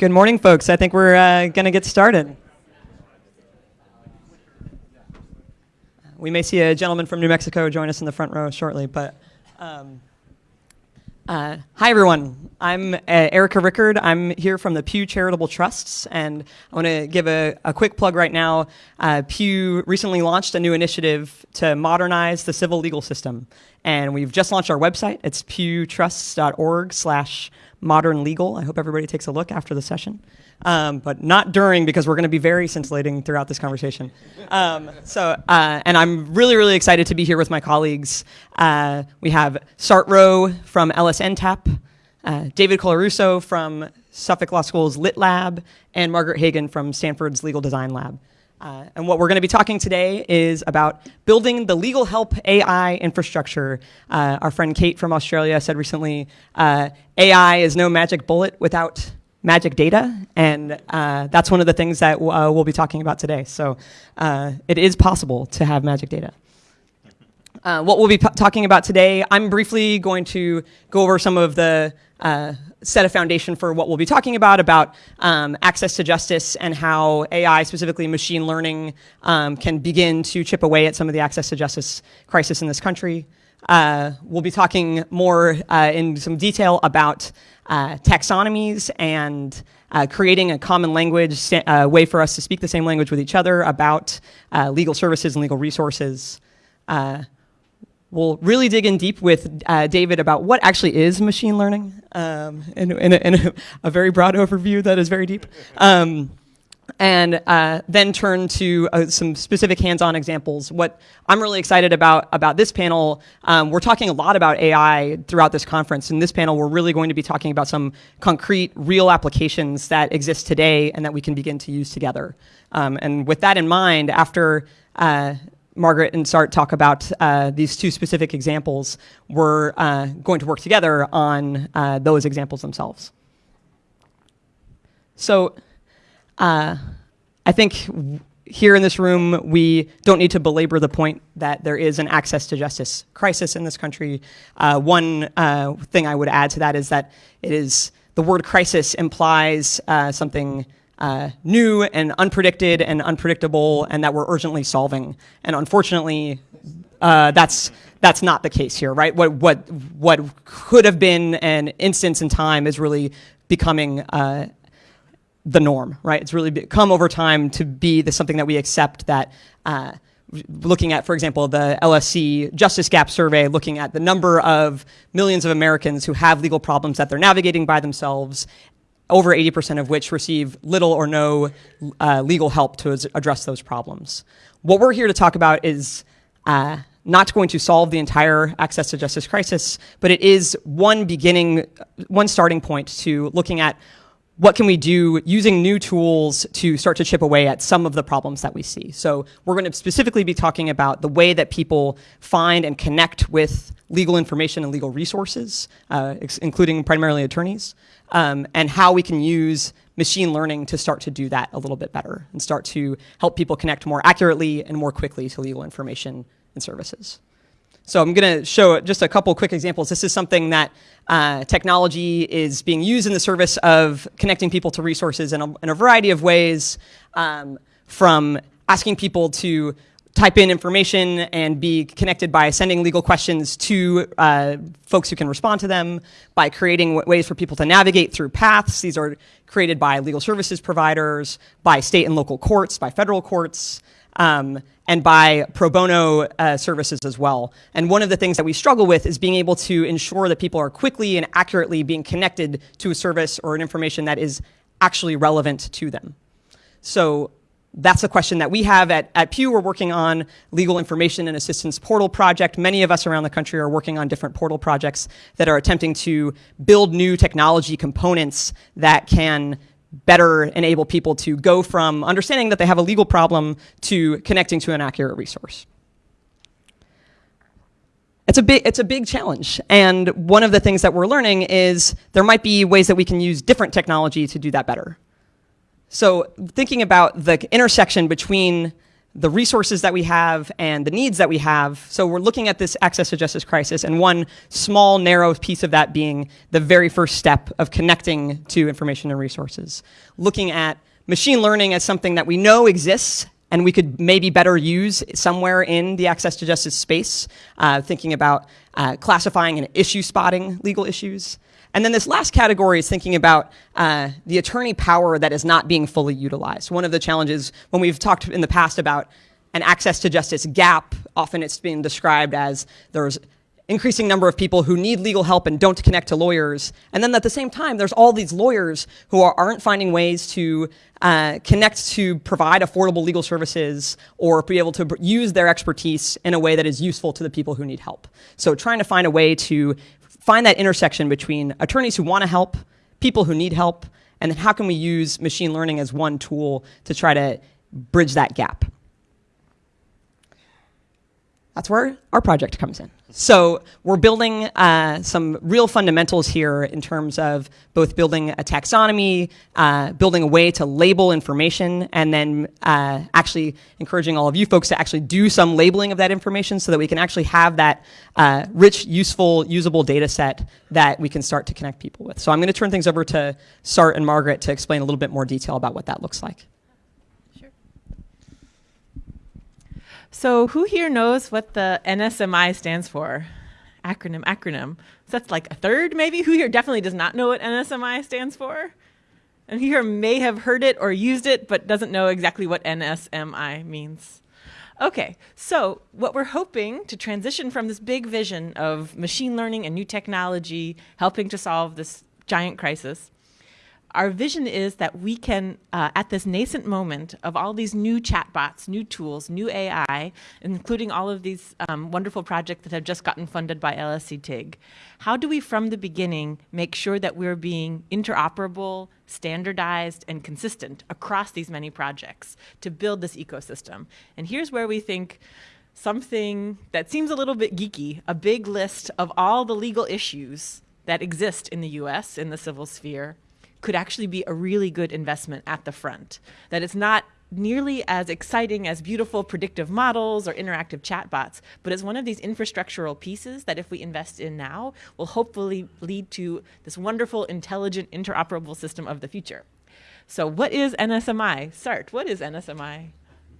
Good morning, folks. I think we're uh, going to get started. We may see a gentleman from New Mexico join us in the front row shortly, but um, uh, hi, everyone. I'm uh, Erica Rickard. I'm here from the Pew Charitable Trusts, and I want to give a, a, quick plug right now. Uh, Pew recently launched a new initiative to modernize the civil legal system, and we've just launched our website. It's pewtrusts.org slash modern legal. I hope everybody takes a look after the session, um, but not during because we're going to be very scintillating throughout this conversation. Um, so, uh, and I'm really, really excited to be here with my colleagues. Uh, we have Sart Rowe from LSNTAP, uh, David Colarusso from Suffolk Law School's Lit Lab, and Margaret Hagan from Stanford's Legal Design Lab. Uh, and what we're going to be talking today is about building the legal help AI infrastructure. Uh, our friend Kate from Australia said recently, uh, AI is no magic bullet without magic data, and uh, that's one of the things that uh, we'll be talking about today. So uh, it is possible to have magic data. What we'll be talking about today, I'm briefly going to go over some of the set a foundation for what we'll be talking about, about um, access to justice and how AI, specifically machine learning, um, can begin to chip away at some of the access to justice crisis in this country. Uh, we'll be talking more uh, in some detail about uh, taxonomies and uh, creating a common language, a uh, way for us to speak the same language with each other about uh, legal services and legal resources. We'll really dig in deep with uh, David about what actually is machine learning um, in, in, a, in a, a, very broad overview that is very deep. Um, and uh, then turn to uh, some specific hands-on examples. What I'm really excited about about this panel, um, we're talking a lot about AI throughout this conference. In this panel, we're really going to be talking about some concrete, real applications that exist today and that we can begin to use together. Um, and with that in mind, after uh, Margaret and Sart talk about uh, these two specific examples, we're uh, going to work together on uh, those examples themselves. So uh, I think here in this room, we don't need to belabor the point that there is an access to justice crisis in this country. Uh, one uh, thing I would add to that is that it is the word crisis implies something uh, new and unpredicted and unpredictable and that we're urgently solving. And unfortunately, uh, that's that's not the case here, right? What what what could have been an instance in time is really becoming uh, the norm, right? It's really come over time to be the, something that we accept that. Uh, looking at, for example, the LSC Justice Gap Survey, looking at the number of millions of Americans who have legal problems that they're navigating by themselves over 80% of which receive little or no uh, legal help to address those problems. What we're here to talk about is uh, not going to solve the entire access to justice crisis, but it is one beginning, one starting point to looking at what can we do using new tools to start to chip away at some of the problems that we see. So we're going to specifically be talking about the way that people find and connect with legal information and legal resources, uh, including primarily attorneys, um, and how we can use machine learning to start to do that a little bit better and start to help people connect more accurately and more quickly to legal information and services. So I'm going to show just a couple quick examples. This is something that uh, technology is being used in the service of connecting people to resources in a, in a variety of ways, um, from asking people to type in information and be connected by sending legal questions to uh, folks who can respond to them, by creating ways for people to navigate through paths. These are created by legal services providers, by state and local courts, by federal courts, um, and by pro bono uh, services as well. And one of the things that we struggle with is being able to ensure that people are quickly and accurately being connected to a service or an information that is actually relevant to them. So that's a question that we have at, at Pew. We're working on legal information and assistance portal project. Many of us around the country are working on different portal projects that are attempting to build new technology components that can better enable people to go from understanding that they have a legal problem to connecting to an accurate resource. It's a, big, it's a big challenge. And one of the things that we're learning is there might be ways that we can use different technology to do that better. So thinking about the intersection between the resources that we have and the needs that we have. So we're looking at this access to justice crisis, and one small, narrow piece of that being the very first step of connecting to information and resources. Looking at machine learning as something that we know exists and we could maybe better use somewhere in the access to justice space, uh, thinking about uh, classifying and issue spotting legal issues. And then this last category is thinking about uh, the attorney power that is not being fully utilized. One of the challenges when we've talked in the past about an access to justice gap, often it's been described as there's increasing number of people who need legal help and don't connect to lawyers. And then at the same time, there's all these lawyers who are, not finding ways to uh, connect to provide affordable legal services or be able to use their expertise in a way that is useful to the people who need help. So trying to find a way to find that intersection between attorneys who want to help, people who need help, and then how can we use machine learning as one tool to try to bridge that gap. That's where our project comes in. So we're building uh, some real fundamentals here in terms of both building a taxonomy, uh, building a way to label information, and then uh, actually encouraging all of you folks to actually do some labeling of that information so that we can actually have that uh, rich, useful, usable data set that we can start to connect people with. So I'm going to turn things over to Sart and Margaret to explain a little bit more detail about what that looks like. So who here knows what the NSMI stands for? Acronym, acronym. So that's like a third maybe? Who here definitely does not know what NSMI stands for? And who here may have heard it or used it, but doesn't know exactly what NSMI means. Okay, so what we're hoping to transition from this big vision of machine learning and new technology helping to solve this giant crisis our vision is that we can, uh, at this nascent moment of all these new chatbots, new tools, new AI, including all of these um, wonderful projects that have just gotten funded by LSC TIG, how do we from the beginning make sure that we're being interoperable, standardized, and consistent across these many projects to build this ecosystem? And here's where we think something that seems a little bit geeky, a big list of all the legal issues that exist in the US in the civil sphere could actually be a really good investment at the front. That it's not nearly as exciting as beautiful predictive models or interactive chatbots, but it's one of these infrastructural pieces that if we invest in now, will hopefully lead to this wonderful, intelligent, interoperable system of the future. So what is NSMI? Sart, what is NSMI?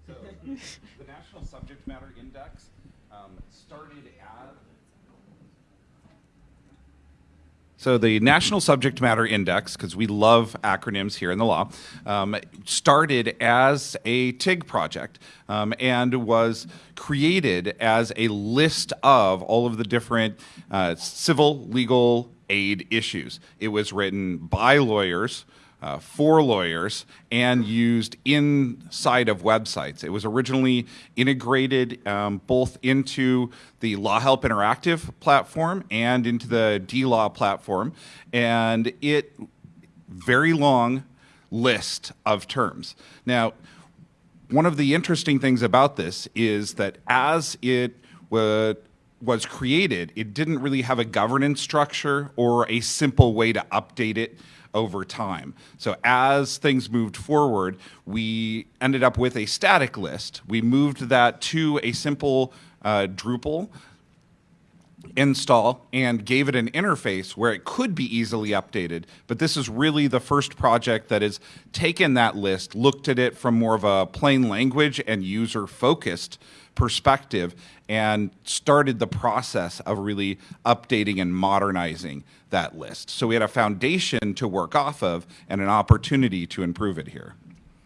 So the National Subject Matter Index um, started So the National Subject Matter Index, because we love acronyms here in the law, um, started as a TIG project um, and was created as a list of all of the different uh, civil legal aid issues. It was written by lawyers uh, for lawyers and used inside of websites. It was originally integrated um, both into the Law Help Interactive platform and into the DLaw platform, and it very long list of terms. Now, one of the interesting things about this is that as it was created, it didn't really have a governance structure or a simple way to update it over time. So as things moved forward, we ended up with a static list. We moved that to a simple uh, Drupal install and gave it an interface where it could be easily updated. But this is really the first project that has taken that list, looked at it from more of a plain language and user focused perspective and started the process of really updating and modernizing that list. So we had a foundation to work off of and an opportunity to improve it here.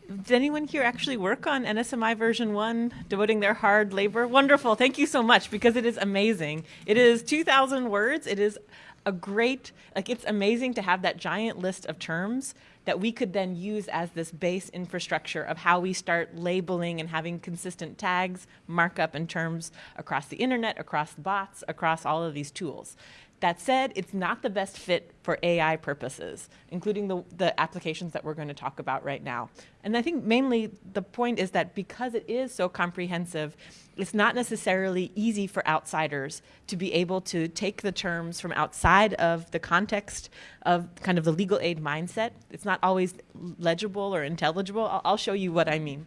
Did anyone here actually work on NSMI version 1, devoting their hard labor? Wonderful. Thank you so much because it is amazing. It is 2,000 words. It is a great, like it's amazing to have that giant list of terms that we could then use as this base infrastructure of how we start labeling and having consistent tags, markup, and terms across the internet, across bots, across all of these tools. That said, it's not the best fit for AI purposes, including the, the applications that we're going to talk about right now. And I think mainly the point is that because it is so comprehensive, it's not necessarily easy for outsiders to be able to take the terms from outside of the context of kind of the legal aid mindset. It's not always legible or intelligible. I'll, I'll show you what I mean.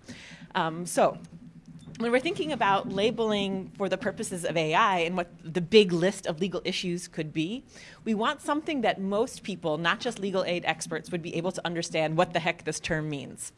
Um, so when we're thinking about labeling for the purposes of AI and what the big list of legal issues could be, we want something that most people, not just legal aid experts, would be able to understand what the heck this term means.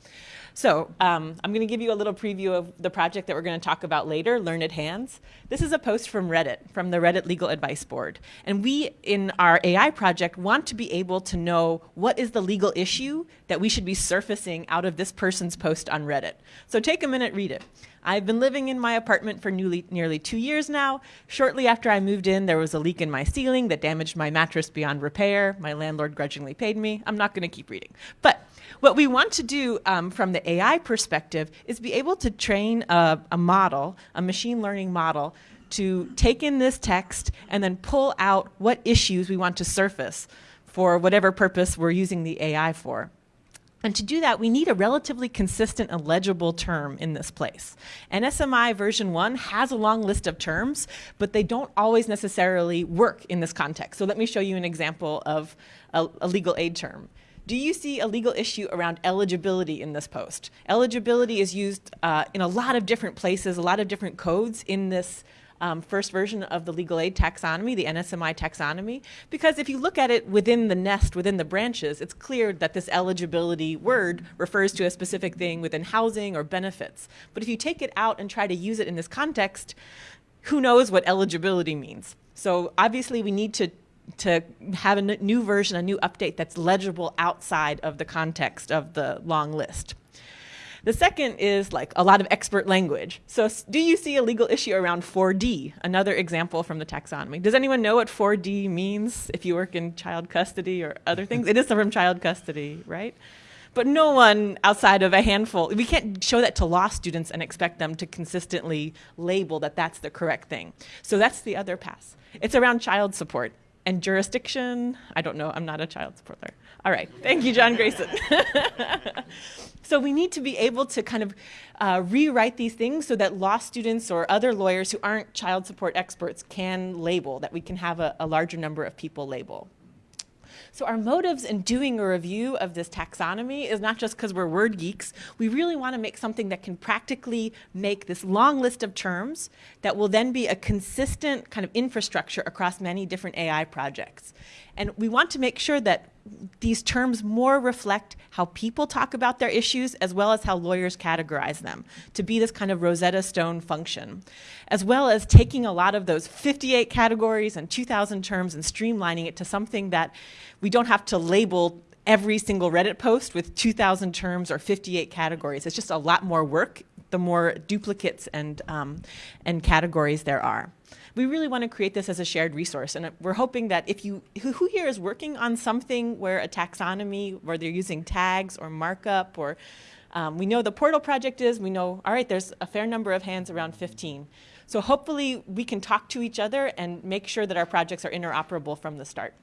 So um, I'm going to give you a little preview of the project that we're going to talk about later, Learned Hands. This is a post from Reddit, from the Reddit Legal Advice Board. And we, in our AI project, want to be able to know what is the legal issue that we should be surfacing out of this person's post on Reddit. So take a minute, read it. I've been living in my apartment for newly, nearly two years now. Shortly after I moved in, there was a leak in my ceiling that damaged my mattress beyond repair. My landlord grudgingly paid me. I'm not going to keep reading. But what we want to do um, from the AI perspective is be able to train a, a model, a machine learning model, to take in this text and then pull out what issues we want to surface for whatever purpose we're using the AI for. And to do that, we need a relatively consistent and legible term in this place. NSMI version 1 has a long list of terms, but they don't always necessarily work in this context. So let me show you an example of a, a legal aid term. Do you see a legal issue around eligibility in this post? Eligibility is used uh, in a lot of different places, a lot of different codes in this um, first version of the legal aid taxonomy, the NSMI taxonomy, because if you look at it within the nest, within the branches, it's clear that this eligibility word refers to a specific thing within housing or benefits. But if you take it out and try to use it in this context, who knows what eligibility means? So obviously we need to to have a new version, a new update that's legible outside of the context of the long list. The second is like a lot of expert language. So do you see a legal issue around 4D? Another example from the taxonomy. Does anyone know what 4D means if you work in child custody or other things? it is from child custody, right? But no one outside of a handful, we can't show that to law students and expect them to consistently label that that's the correct thing. So that's the other pass. It's around child support and jurisdiction. I don't know, I'm not a child support lawyer. All right, thank you, John Grayson. so we need to be able to kind of uh, rewrite these things so that law students or other lawyers who aren't child support experts can label, that we can have a, a larger number of people label. So our motives in doing a review of this taxonomy is not just because we're word geeks. We really want to make something that can practically make this long list of terms that will then be a consistent kind of infrastructure across many different AI projects. And we want to make sure that these terms more reflect how people talk about their issues as well as how lawyers categorize them to be this kind of Rosetta Stone function, as well as taking a lot of those 58 categories and 2,000 terms and streamlining it to something that we don't have to label every single Reddit post with 2,000 terms or 58 categories. It's just a lot more work the more duplicates and, um, and categories there are we really want to create this as a shared resource. And we're hoping that if you, who, who here is working on something where a taxonomy, where they're using tags or markup or um, we know the portal project is, we know, all right, there's a fair number of hands, around 15. So hopefully we can talk to each other and make sure that our projects are interoperable from the start.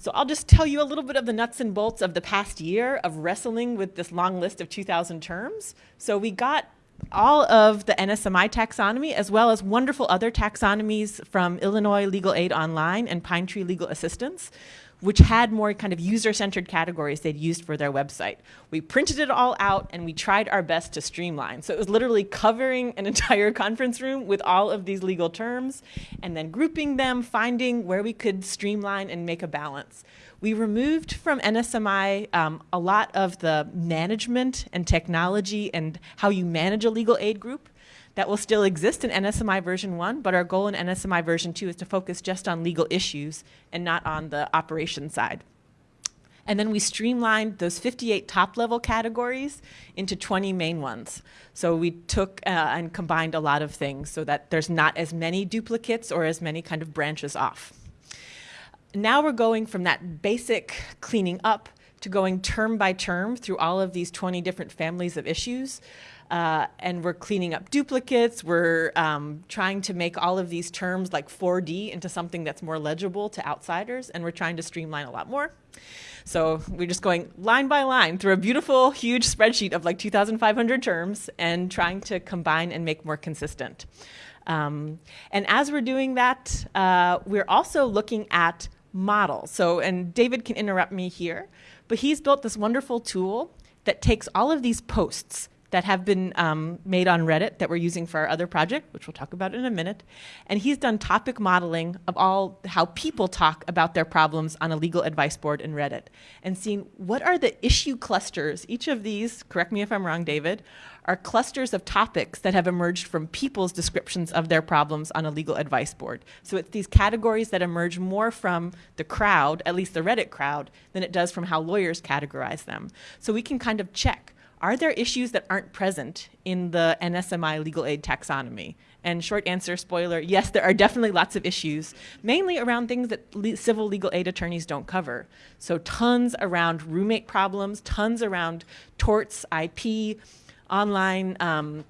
So I'll just tell you a little bit of the nuts and bolts of the past year of wrestling with this long list of 2,000 terms. So we got all of the NSMI taxonomy, as well as wonderful other taxonomies from Illinois Legal Aid Online and Pine Tree Legal Assistance, which had more kind of user-centered categories they'd used for their website. We printed it all out and we tried our best to streamline. So it was literally covering an entire conference room with all of these legal terms and then grouping them, finding where we could streamline and make a balance. We removed from NSMI um, a lot of the management and technology and how you manage a legal aid group. That will still exist in NSMI version 1, but our goal in NSMI version 2 is to focus just on legal issues and not on the operation side. And then we streamlined those 58 top level categories into 20 main ones. So we took uh, and combined a lot of things so that there's not as many duplicates or as many kind of branches off now we're going from that basic cleaning up to going term by term through all of these 20 different families of issues. Uh, and we're cleaning up duplicates. We're um, trying to make all of these terms like 4D into something that's more legible to outsiders, and we're trying to streamline a lot more. So we're just going line by line through a beautiful, huge spreadsheet of like 2,500 terms and trying to combine and make more consistent. Um, and as we're doing that, uh, we're also looking at model. So, and David can interrupt me here, but he's built this wonderful tool that takes all of these posts that have been um, made on Reddit that we're using for our other project, which we'll talk about in a minute. And he's done topic modeling of all how people talk about their problems on a legal advice board in Reddit and seen what are the issue clusters. Each of these, correct me if I'm wrong, David, are clusters of topics that have emerged from people's descriptions of their problems on a legal advice board. So it's these categories that emerge more from the crowd, at least the Reddit crowd, than it does from how lawyers categorize them. So we can kind of check are there issues that aren't present in the NSMI legal aid taxonomy? And short answer, spoiler, yes, there are definitely lots of issues, mainly around things that le civil legal aid attorneys don't cover. So tons around roommate problems, tons around torts, IP, online um,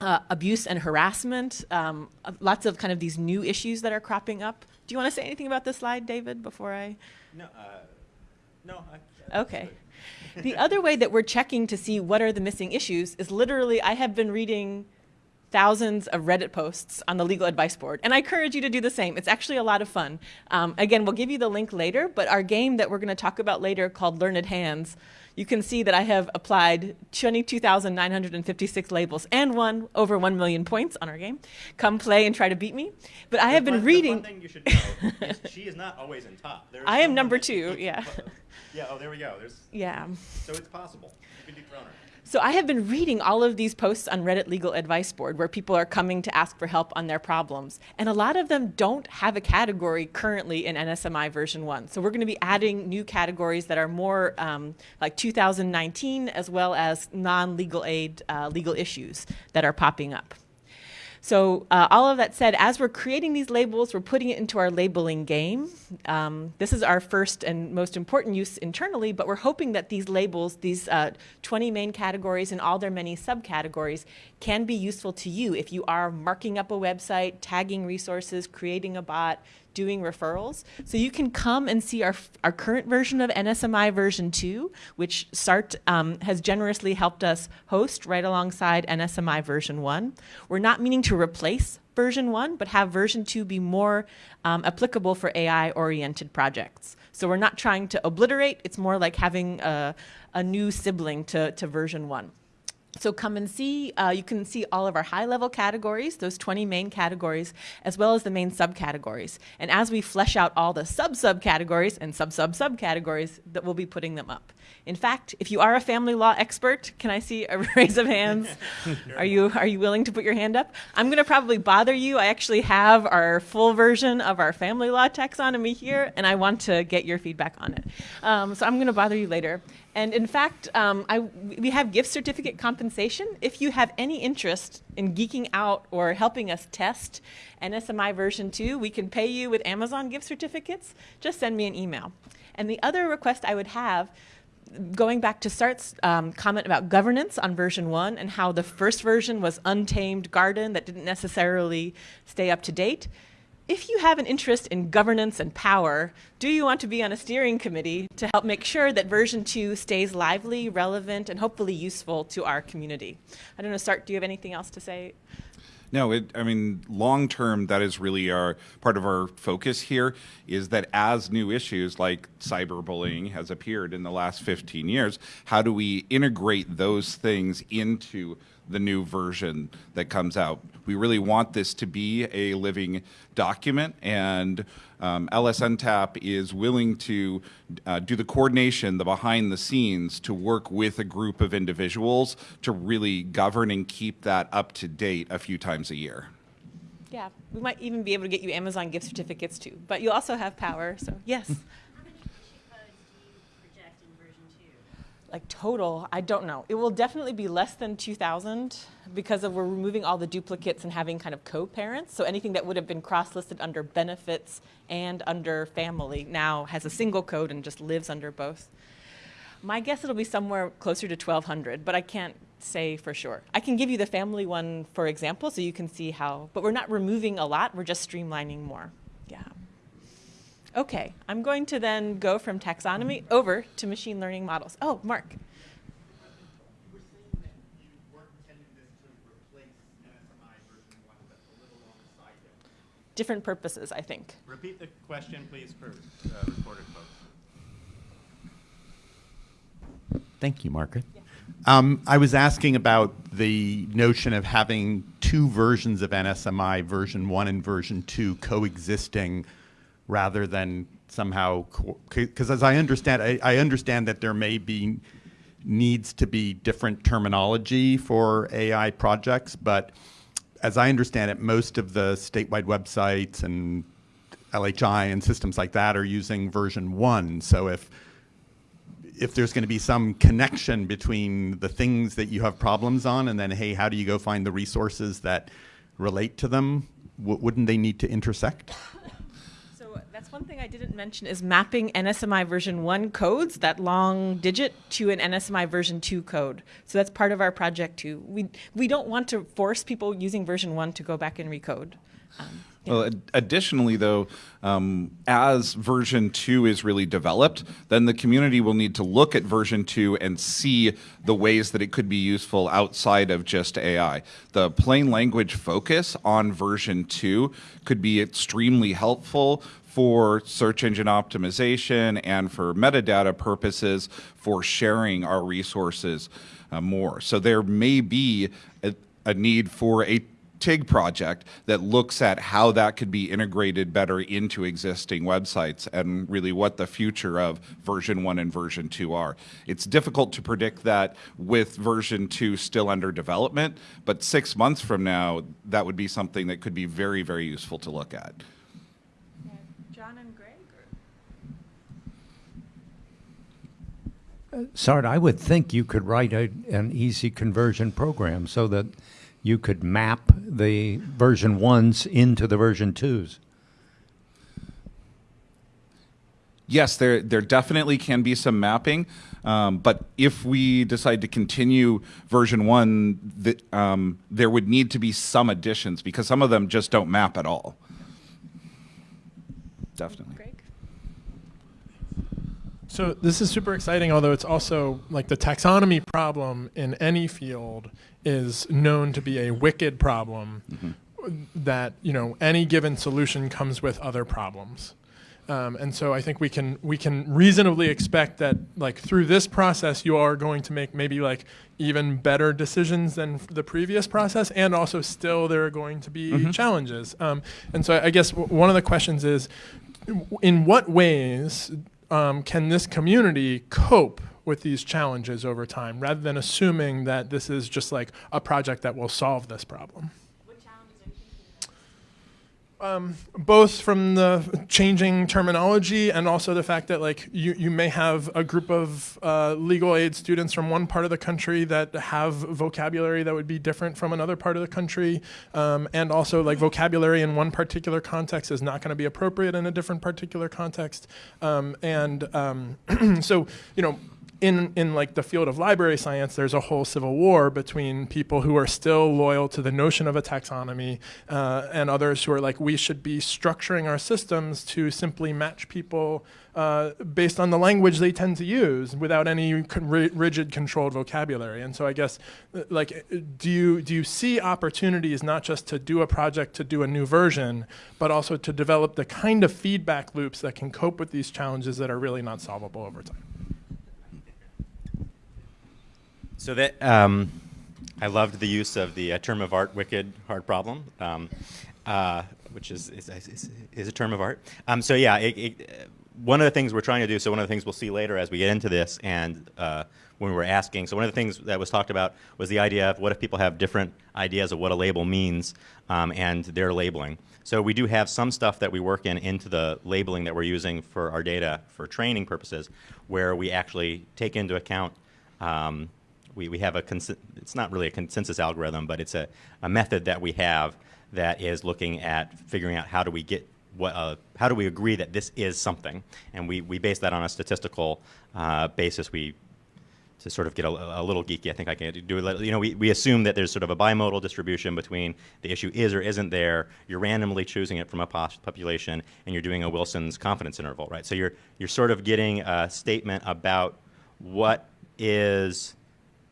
uh, abuse and harassment, um, lots of kind of these new issues that are cropping up. Do you want to say anything about this slide, David, before I? No, uh, no. I, Okay. the other way that we're checking to see what are the missing issues is literally I have been reading thousands of Reddit posts on the legal advice board, and I encourage you to do the same. It's actually a lot of fun. Um, again, we'll give you the link later, but our game that we're going to talk about later called Learned Hands, you can see that I have applied 22,956 labels and won over 1 million points on our game. Come play and try to beat me. But I have the been fun, reading. Fun thing you should know is she is not always in top. There's I am number two, yeah. Yeah. Oh, there we go. There's Yeah. so it's possible. You can dethrone her. So I have been reading all of these posts on Reddit Legal Advice Board where people are coming to ask for help on their problems. And a lot of them don't have a category currently in NSMI version 1. So we're going to be adding new categories that are more um, like 2019 as well as non-legal aid uh, legal issues that are popping up. So uh, all of that said, as we're creating these labels, we're putting it into our labeling game. Um, this is our first and most important use internally, but we're hoping that these labels, these uh, 20 main categories and all their many subcategories can be useful to you if you are marking up a website, tagging resources, creating a bot, doing referrals. So you can come and see our, our current version of NSMI version 2, which Sart um, has generously helped us host right alongside NSMI version 1. We're not meaning to replace version 1, but have version 2 be more um, applicable for AI-oriented projects. So we're not trying to obliterate, it's more like having a, a new sibling to, to version 1. So come and see, uh, you can see all of our high level categories, those 20 main categories, as well as the main subcategories. And as we flesh out all the sub subcategories and sub sub subcategories, that we'll be putting them up. In fact, if you are a family law expert, can I see a raise of hands? are you are you willing to put your hand up? I'm going to probably bother you. I actually have our full version of our family law taxonomy here, and I want to get your feedback on it. Um, so I'm going to bother you later. And in fact, um, I, we have gift certificate compensation. If you have any interest in geeking out or helping us test NSMI version 2, we can pay you with Amazon gift certificates. Just send me an email. And the other request I would have, going back to Sart's um, comment about governance on version 1 and how the first version was untamed garden that didn't necessarily stay up to date, if you have an interest in governance and power, do you want to be on a steering committee to help make sure that version 2 stays lively, relevant, and hopefully useful to our community? I don't know, Sart, do you have anything else to say? No, it, I mean, long term, that is really our part of our focus here is that as new issues like cyberbullying has appeared in the last 15 years, how do we integrate those things into the new version that comes out? We really want this to be a living document, and um, LSNTAP is willing to uh, do the coordination, the behind the scenes, to work with a group of individuals to really govern and keep that up to date a few times a year. Yeah, we might even be able to get you Amazon gift certificates too, but you also have power, so yes. How many issue codes do you project in version two? Like total, I don't know. It will definitely be less than 2,000 because of we're removing all the duplicates and having kind of co-parents. So anything that would have been cross-listed under benefits and under family now has a single code and just lives under both. My guess it'll be somewhere closer to 1,200, but I can't say for sure. I can give you the family one, for example, so you can see how, but we're not removing a lot, we're just streamlining more. Yeah. Okay, I'm going to then go from taxonomy over to machine learning models. Oh, Mark. You were saying that you weren't intending this to replace NSMI version one, but a little alongside it. Different purposes, I think. Repeat the question, please, for uh, recorded folks. Thank you, Margaret. Um, I was asking about the notion of having two versions of NSMI, version one and version two, coexisting rather than somehow, because as I understand, I, I understand that there may be needs to be different terminology for AI projects, but as I understand it, most of the statewide websites and LHI and systems like that are using version one. So if if there's going to be some connection between the things that you have problems on and then hey how do you go find the resources that relate to them wouldn't they need to intersect that's one thing I didn't mention is mapping NSMI version 1 codes, that long digit, to an NSMI version 2 code. So that's part of our project too. We, we don't want to force people using version 1 to go back and recode. Um. Well, ad- additionally, though, um, as version 2 is really developed, then the community will need to look at version 2 and see the ways that it could be useful outside of just AI. The plain language focus on version 2 could be extremely helpful for search engine optimization and for metadata purposes for sharing our resources uh, more. So there may be a, a need for a TIG project that looks at how that could be integrated better into existing websites and really what the future of version 1 and version 2 are. It's difficult to predict that with version 2 still under development, but 6 months from now that would be something that could be very very useful to look at. John and Greg? Sart, I would think you could write a, an easy conversion program so that you could map the version ones into the version twos. Yes, there there definitely can be some mapping, um, but if we decide to continue version one, th- um, there would need to be some additions because some of them just don't map at all. Definitely. Greg? So this is super exciting, although it's also like the taxonomy problem in any field is known to be a wicked problem that, you know, any given solution comes with other problems. Um, and so I think we can we can reasonably expect that like through this process you are going to make maybe like even better decisions than f- the previous process, and also still there are going to be challenges. Um, and so I guess w- one of the questions is, in what ways um, can this community cope with these challenges over time, rather than assuming that this is just like a project that will solve this problem? What challenges are you thinking of? Um, both from the changing terminology and also the fact that like you, you may have a group of uh, legal aid students from one part of the country that have vocabulary that would be different from another part of the country. Um, and also like vocabulary in one particular context is not going to be appropriate in a different particular context. Um, and um, so you know in in like the field of library science, there's a whole civil war between people who are still loyal to the notion of a taxonomy uh, and others who are like, we should be structuring our systems to simply match people uh, based on the language they tend to use without any rigid controlled vocabulary. And so I guess, uh, like, do you do you see opportunities not just to do a project to do a new version, but also to develop the kind of feedback loops that can cope with these challenges that are really not solvable over time? So that um, I loved the use of the uh, term of art, wicked hard problem, um, uh, which is is, is is a term of art. Um, so yeah, it, it, uh, one of the things we're trying to do. So one of the things we'll see later as we get into this, and uh, when we were asking, so one of the things that was talked about was the idea of what if people have different ideas of what a label means, um, and their labeling. So we do have some stuff that we work in into the labeling that we're using for our data for training purposes, where we actually take into account. Um, we, we have a it's not really a consensus algorithm, but it's a, a method that we have that is looking at figuring out how do we get what uh, how do we agree that this is something, and we, we base that on a statistical uh, basis. We to sort of get a, a little geeky, I think I can do it. You know, we, we assume that there's sort of a bimodal distribution between the issue is or isn't there. You're randomly choosing it from a population, and you're doing a Wilson's confidence interval, right? So you're you're sort of getting a statement about what is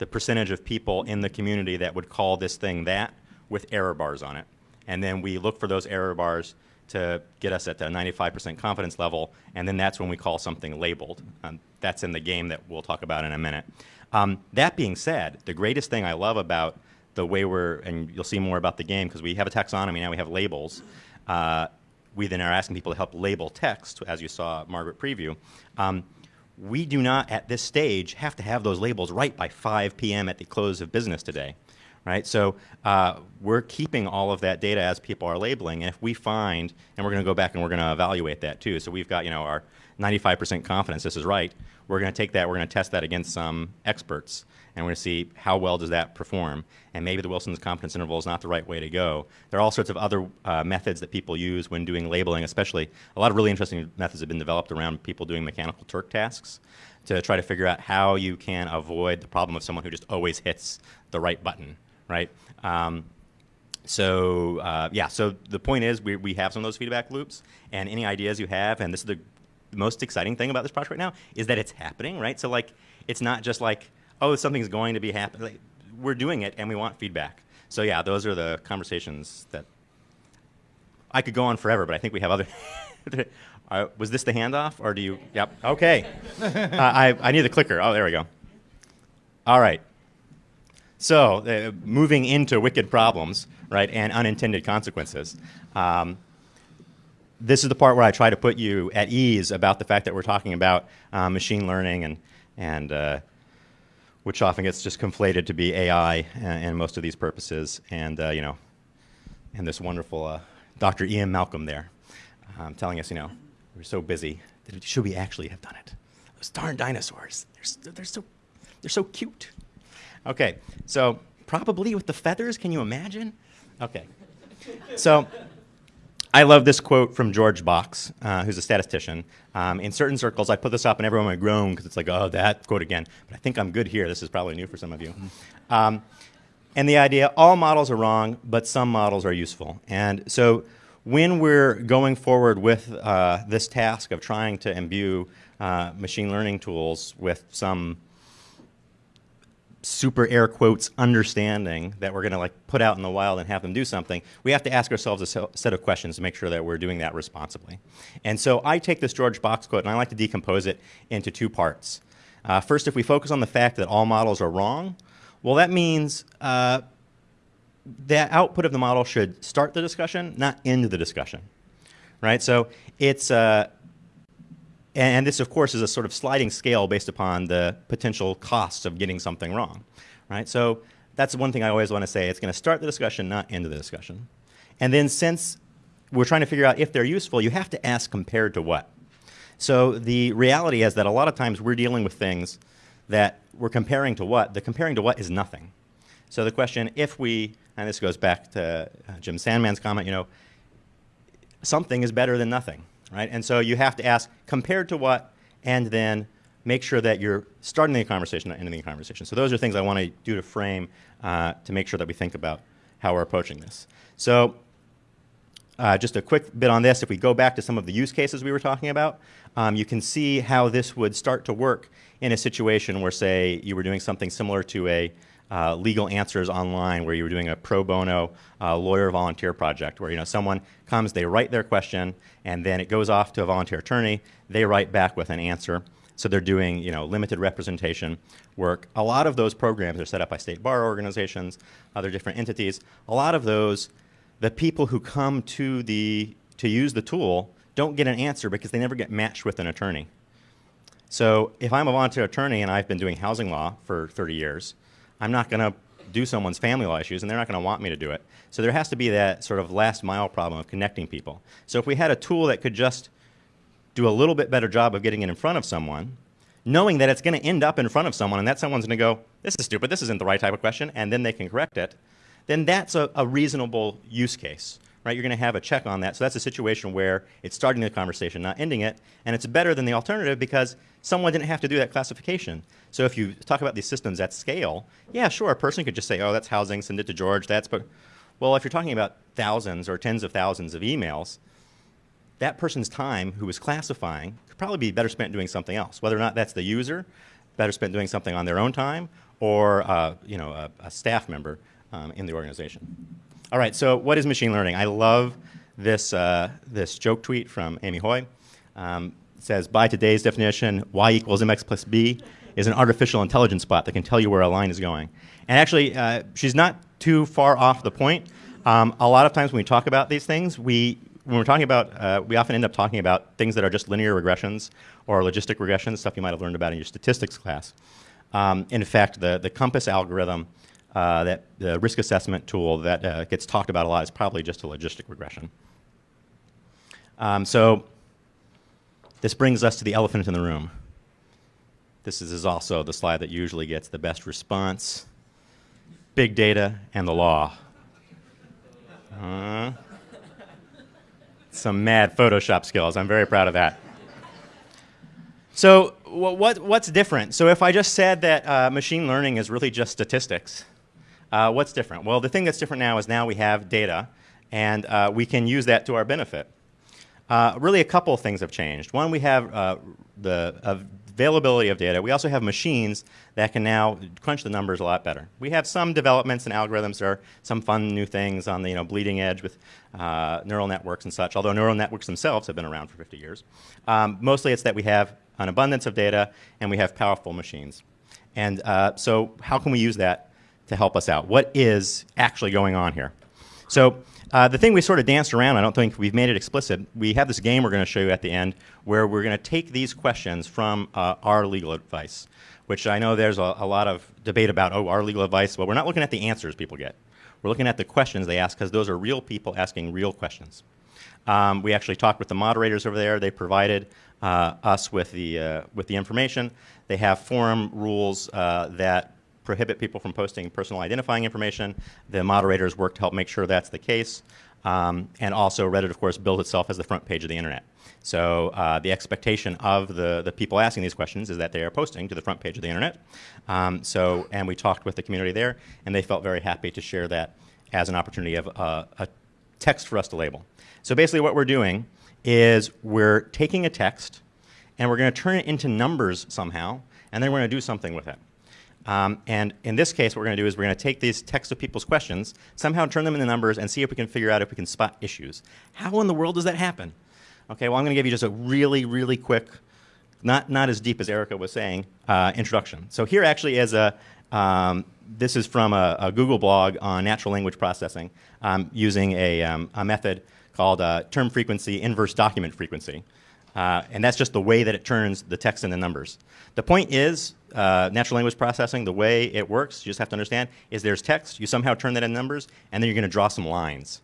the percentage of people in the community that would call this thing that with error bars on it. And then we look for those error bars to get us at the 95% confidence level, and then that's when we call something labeled. Um, that's in the game that we'll talk about in a minute. Um, that being said, the greatest thing I love about the way we're, and you'll see more about the game because we have a taxonomy now, we have labels. Uh, we then are asking people to help label text, as you saw Margaret preview. Um, we do not, at this stage, have to have those labels right by 5 p.m. at the close of business today right? So uh, we're keeping all of that data as people are labeling, and if we find, and we're going to go back and we're going to evaluate that too. So we've got you know our 95% confidence this is right. We're going to take that, we're going to test that against some experts, and we're going to see how well does that perform. And maybe the Wilson's confidence interval is not the right way to go. There are all sorts of other uh, methods that people use when doing labeling, especially a lot of really interesting methods have been developed around people doing mechanical Turk tasks to try to figure out how you can avoid the problem of someone who just always hits the right button right? Um, so uh, yeah, so the point is we, we have some of those feedback loops, and any ideas you have, and this is the most exciting thing about this project right now, is that it's happening, right? So like, it's not just like, oh, something's going to be happening. Like, we're doing it, and we want feedback. So yeah, those are the conversations that I could go on forever, but I think we have other. uh, was this the handoff, or do you? Yep. Okay. uh, I I need the clicker. Oh, there we go. All right. So uh, moving into wicked problems, right, and unintended consequences. Um, this is the part where I try to put you at ease about the fact that we're talking about uh, machine learning and, and uh, which often gets just conflated to be AI in most of these purposes. And, uh, you know, and this wonderful uh, Dr. Ian Malcolm there um, telling us, you know, we're so busy. That should we actually have done it? Those darn dinosaurs, they're, they're, so, they're so cute. Okay, so probably with the feathers, can you imagine? Okay. So I love this quote from George Box, uh, who's a statistician. Um, in certain circles, I put this up and everyone would groan because it's like, oh, that quote again. But I think I'm good here. This is probably new for some of you. Um, and the idea, all models are wrong, but some models are useful. And so when we're going forward with uh, this task of trying to imbue uh, machine learning tools with some super air quotes understanding that we're going to like put out in the wild and have them do something, we have to ask ourselves a set of questions to make sure that we're doing that responsibly. And so I take this George Box quote and I like to decompose it into two parts. Uh, first, if we focus on the fact that all models are wrong, well, that means uh, the output of the model should start the discussion, not end the discussion. Right? So it's uh, and this, of course, is a sort of sliding scale based upon the potential costs of getting something wrong, right? So that's one thing I always want to say. It's going to start the discussion, not end the discussion. And then since we're trying to figure out if they're useful, you have to ask compared to what. So the reality is that a lot of times we're dealing with things that we're comparing to what. The comparing to what is nothing. So the question, if we, and this goes back to uh, Jim Sandman's comment, you know, something is better than nothing right? And so you have to ask compared to what, and then make sure that you're starting the conversation, not ending the conversation. So those are things I want to do to frame uh, to make sure that we think about how we're approaching this. So uh, just a quick bit on this. If we go back to some of the use cases we were talking about, um, you can see how this would start to work in a situation where, say, you were doing something similar to a uh, legal answers online where you were doing a pro bono uh, lawyer volunteer project where you know someone comes, they write their question, and then it goes off to a volunteer attorney. They write back with an answer. So they're doing you know limited representation work. A lot of those programs are set up by state bar organizations, other different entities. A lot of those, the people who come to the to use the tool don't get an answer because they never get matched with an attorney. So if I'm a volunteer attorney and I've been doing housing law for 30 years, I'm not going to do someone's family law issues, and they're not going to want me to do it. So there has to be that sort of last mile problem of connecting people. So if we had a tool that could just do a little bit better job of getting it in front of someone, knowing that it's going to end up in front of someone, and that someone's going to go, this is stupid, this isn't the right type of question, and then they can correct it, then that's a, a reasonable use case. Right? You're going to have a check on that. So that's a situation where it's starting the conversation, not ending it, and it's better than the alternative because someone didn't have to do that classification. So if you talk about these systems at scale, yeah, sure, a person could just say, oh, that's housing, send it to George, that's, but, well, if you're talking about thousands or tens of thousands of emails, that person's time who was classifying could probably be better spent doing something else, whether or not that's the user, better spent doing something on their own time, or uh, you know, a, a staff member um, in the organization. All right, so what is machine learning? I love this, uh, this joke tweet from Amy Hoy. Um, says, by today's definition, y equals mx plus b is an artificial intelligence bot that can tell you where a line is going. And actually, uh, she's not too far off the point. Um, a lot of times when we talk about these things, we, when we're talking about, uh, we often end up talking about things that are just linear regressions or logistic regressions, stuff you might have learned about in your statistics class. Um, in fact, the, the COMPAS algorithm, uh, that the risk assessment tool that uh, gets talked about a lot is probably just a logistic regression. Um, so this brings us to the elephant in the room. This is, is also the slide that usually gets the best response. Big data and the law. Uh, some mad Photoshop skills. I'm very proud of that. So what, what's different? So if I just said that uh, machine learning is really just statistics, uh, what's different? Well, the thing that's different now is now we have data, and uh, we can use that to our benefit. Uh, really, a couple of things have changed. One, we have uh, the availability of data. We also have machines that can now crunch the numbers a lot better. We have some developments and algorithms. There are some fun new things on the you know, bleeding edge with uh, neural networks and such, although neural networks themselves have been around for 50 years. Um, mostly it's that we have an abundance of data and we have powerful machines. And uh, so how can we use that to help us out? What is actually going on here? So uh, the thing we sort of danced around, I don't think we've made it explicit. We have this game we're going to show you at the end where we're going to take these questions from uh, our legal advice, which I know there's a, a, lot of debate about, oh, our legal advice. Well, we're not looking at the answers people get. We're looking at the questions they ask because those are real people asking real questions. Um, we actually talked with the moderators over there. They provided uh, us with the, uh, with the information. They have forum rules uh, that prohibit people from posting personal identifying information. The moderators work to help make sure that's the case. Um, and also Reddit, of course, built itself as the front page of the internet. So uh, the expectation of the, the people asking these questions is that they are posting to the front page of the internet. Um, so, and we talked with the community there, and they felt very happy to share that as an opportunity of uh, a text for us to label. So basically what we're doing is we're taking a text, and we're going to turn it into numbers somehow, and then we're going to do something with it. Um, and in this case, what we're going to do is we're going to take these text of people's questions, somehow turn them into numbers, and see if we can figure out if we can spot issues. How in the world does that happen? Okay, well, I'm going to give you just a really, really quick, not, not as deep as Erica was saying, uh, introduction. So here actually is a, um, this is from a, a, Google blog on natural language processing um, using a, um, a, method called uh, term frequency inverse document frequency. Uh, and that's just the way that it turns the text into numbers. The point is, uh, natural language processing, the way it works, you just have to understand, is there's text, you somehow turn that into numbers, and then you're going to draw some lines.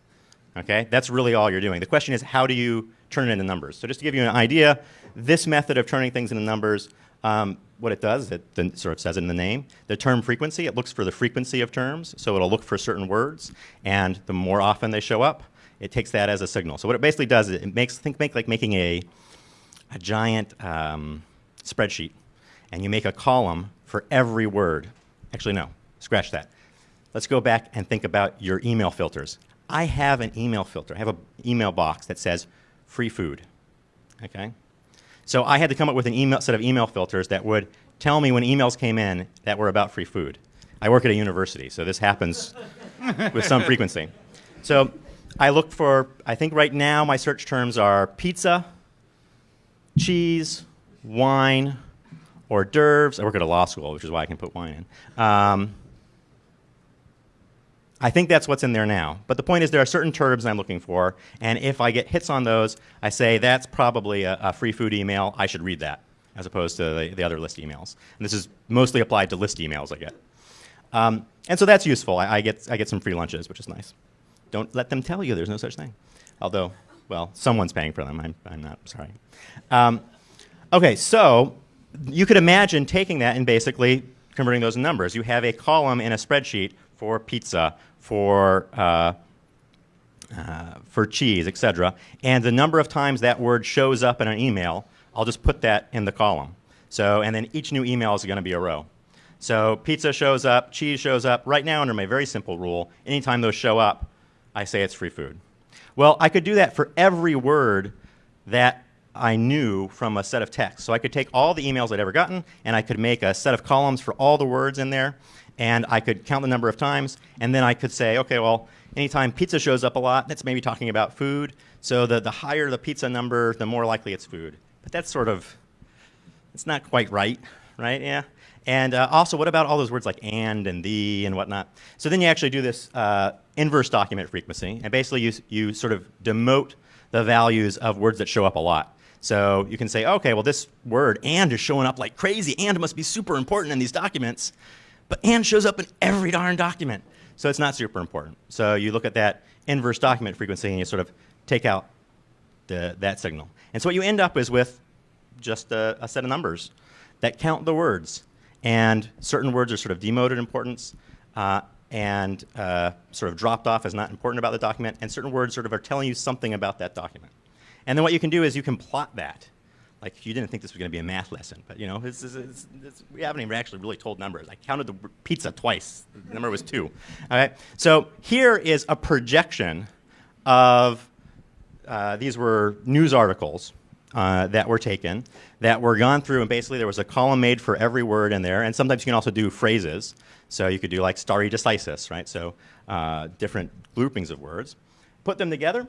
Okay? That's really all you're doing. The question is, how do you turn it into numbers? So just to give you an idea, this method of turning things into numbers, um, what it does, it sort of says it in the name, the term frequency, it looks for the frequency of terms, so it'll look for certain words, and the more often they show up, it takes that as a signal. So what it basically does is it makes, think make like making a, a giant um, spreadsheet and you make a column for every word. Actually, no, scratch that. Let's go back and think about your email filters. I have an email filter. I have an email box that says free food. Okay? So I had to come up with an email set of email filters that would tell me when emails came in that were about free food. I work at a university, so this happens with some frequency. So I look for, I think right now my search terms are pizza, cheese, wine, hors d'oeuvres. I work at a law school, which is why I can put wine in. Um, I think that's what's in there now. But the point is there are certain terms I'm looking for, and if I get hits on those, I say that's probably a, a free food email. I should read that, as opposed to the, the, other list emails. And this is mostly applied to list emails I get. Um, and so that's useful. I, I, get, I get some free lunches, which is nice. Don't let them tell you there's no such thing. Although, well, someone's paying for them. I'm, I'm not, sorry. Um, okay, so you could imagine taking that and basically converting those numbers. You have a column in a spreadsheet for pizza, for, uh, uh, for cheese, etc. And the number of times that word shows up in an email, I'll just put that in the column. So, and then each new email is going to be a row. So pizza shows up, cheese shows up. Right now, under my very simple rule, anytime those show up, I say it's free food. Well, I could do that for every word that I knew from a set of text. So I could take all the emails I'd ever gotten, and I could make a set of columns for all the words in there, and I could count the number of times, and then I could say, okay, well, Anytime pizza shows up a lot, that's maybe talking about food. So the, the higher the pizza number, the more likely it's food. But that's sort of, it's not quite right, right? Yeah. And uh, also, what about all those words like and and the and whatnot? So then you actually do this uh, inverse document frequency, and basically you, you sort of demote the values of words that show up a lot. So you can say, okay, well, this word and is showing up like crazy. And must be super important in these documents. But and shows up in every darn document. So it's not super important. So you look at that inverse document frequency and you sort of take out the, that signal. And so what you end up is with just a, a set of numbers that count the words. And certain words are sort of demoted importance uh, and uh, sort of dropped off as not important about the document. And certain words sort of are telling you something about that document. And then what you can do is you can plot that. Like you didn't think this was going to be a math lesson, but you know, it's, it's, it's, we haven't even actually really told numbers. I counted the pizza twice. The number was two. All right. So here is a projection of uh, these were news articles uh, that were taken that were gone through, and basically there was a column made for every word in there. And sometimes you can also do phrases. So you could do like stare decisis, right? So uh, different groupings of words. Put them together,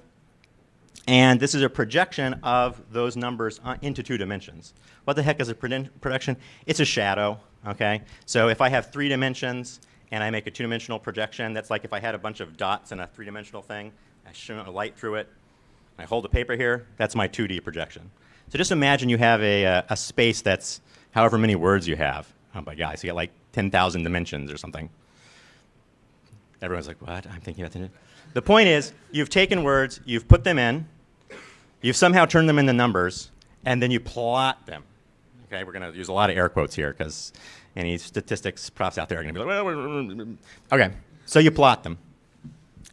and this is a projection of those numbers uh, into two dimensions. What the heck is a projection? It's a shadow, okay? So if I have three dimensions and I make a two-dimensional projection, that's like if I had a bunch of dots in a three-dimensional thing, I shine a light through it, I hold the paper here, that's my 2D projection. So just imagine you have a, uh, a space that's however many words you have. Oh my God, so you got like 10,000 dimensions or something. Everyone's like, what? I'm thinking about the The point is, you've taken words, you've put them in, you've somehow turned them into numbers, and then you plot them. Okay, we're going to use a lot of air quotes here because any statistics profs out there are going to be like, well, okay, so you plot them.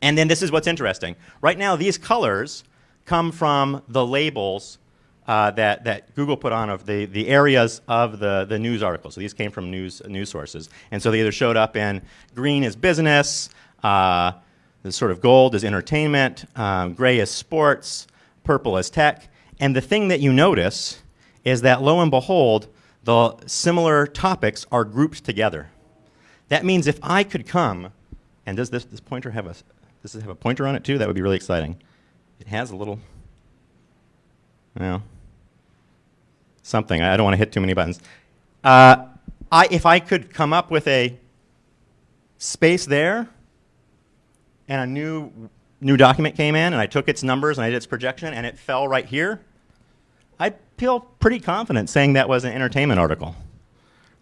And then this is what's interesting. Right now, these colors come from the labels uh, that, that Google put on of the, the areas of the, the news articles. So these came from news, news sources. And so they either showed up in green is business, uh, the sort of gold is entertainment, um, gray is sports, purple is tech. And the thing that you notice is that lo and behold, the similar topics are grouped together. That means if I could come, and does this, this pointer have a, does this have a pointer on it too? That would be really exciting. It has a little, well, something. I don't want to hit too many buttons. Uh, I, if I could come up with a space there and a new, new document came in and I took its numbers and I did its projection and it fell right here, I'd feel pretty confident saying that was an entertainment article.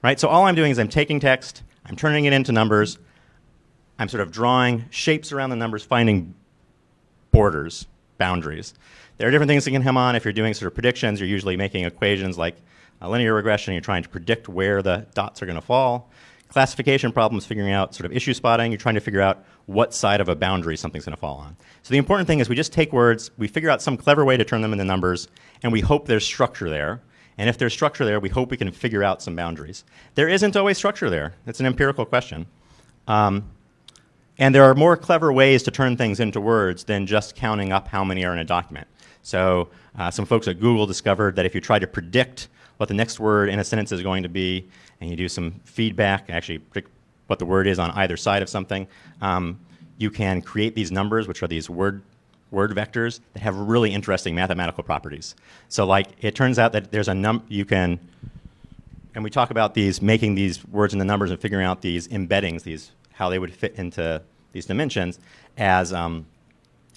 Right? So all I'm doing is I'm taking text, I'm turning it into numbers, I'm sort of drawing shapes around the numbers, finding borders, boundaries. There are different things that can come on. If you're doing sort of predictions, you're usually making equations like linear regression. You're trying to predict where the dots are going to fall. Classification problems, figuring out sort of issue spotting. You're trying to figure out what side of a boundary something's going to fall on. So the important thing is we just take words, we figure out some clever way to turn them into numbers, and we hope there's structure there. And if there's structure there, we hope we can figure out some boundaries. There isn't always structure there. It's an empirical question. Um, and there are more clever ways to turn things into words than just counting up how many are in a document. So uh, some folks at Google discovered that if you try to predict what the next word in a sentence is going to be, and you do some feedback, actually predict what the word is on either side of something, um, you can create these numbers, which are these word word vectors that have really interesting mathematical properties. So like it turns out that there's a num you can and we talk about these making these words into numbers and figuring out these embeddings, these how they would fit into these dimensions as um,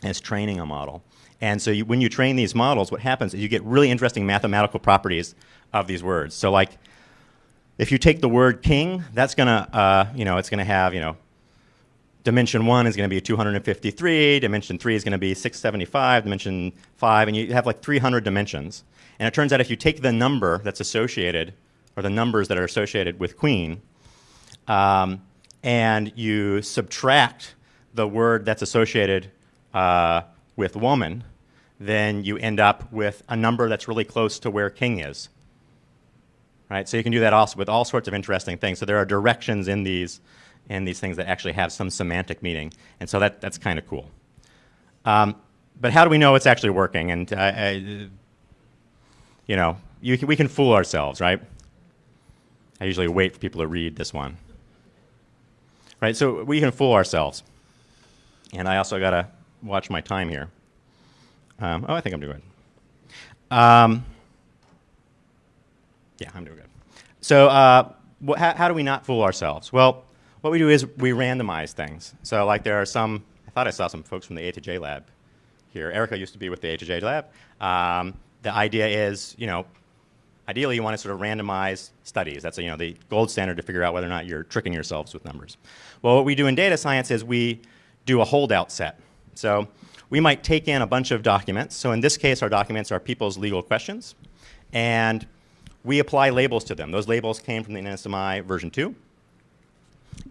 as training a model. And so you, when you train these models, what happens is you get really interesting mathematical properties of these words. So like, if you take the word king, that's gonna, uh, you know, it's gonna have, you know, dimension one is gonna be 253, dimension three is gonna be 675, dimension five, and you have like 300 dimensions. And it turns out if you take the number that's associated, or the numbers that are associated with queen, um, and you subtract the word that's associated uh, with woman, then you end up with a number that's really close to where king is. Right? So you can do that also with all sorts of interesting things. So there are directions in these, in these things that actually have some semantic meaning. And so that, that's kind of cool. Um, but how do we know it's actually working? And, uh, I, you know, you can, we can fool ourselves, right? I usually wait for people to read this one. Right, so we can fool ourselves. And I also got to watch my time here. Um, oh, I think I'm doing good. Um, yeah, I'm doing good. So, uh, how, how do we not fool ourselves? Well, what we do is we randomize things. So, like, there are some, I thought I saw some folks from the A to J lab here. Erica used to be with the A to J lab. Um, the idea is, you know, ideally you want to sort of randomize studies. That's you know the gold standard to figure out whether or not you're tricking yourselves with numbers. Well, what we do in data science is we do a holdout set. So we might take in a bunch of documents. So in this case, our documents are people's legal questions, and we apply labels to them. Those labels came from the NSMI version 2.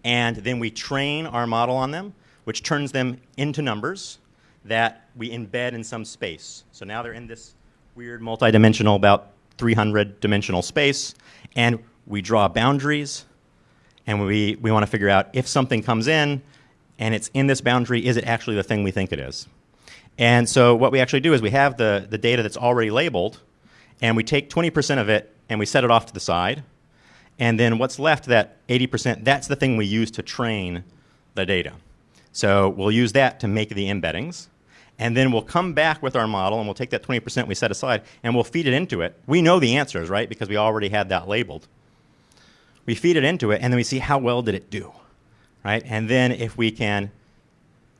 And then we train our model on them, which turns them into numbers that we embed in some space. So now they're in this weird multidimensional, about 300 dimensional space, and we draw boundaries, and we, we want to figure out if something comes in and it's in this boundary, is it actually the thing we think it is? And so what we actually do is we have the, the data that's already labeled, and we take 20% of it and we set it off to the side. And then what's left, that 80%, that's the thing we use to train the data. So we'll use that to make the embeddings. And then we'll come back with our model and we'll take that 20% we set aside and we'll feed it into it. We know the answers, right? Because we already had that labeled. We feed it into it and then we see how well did it do, right? And then if we can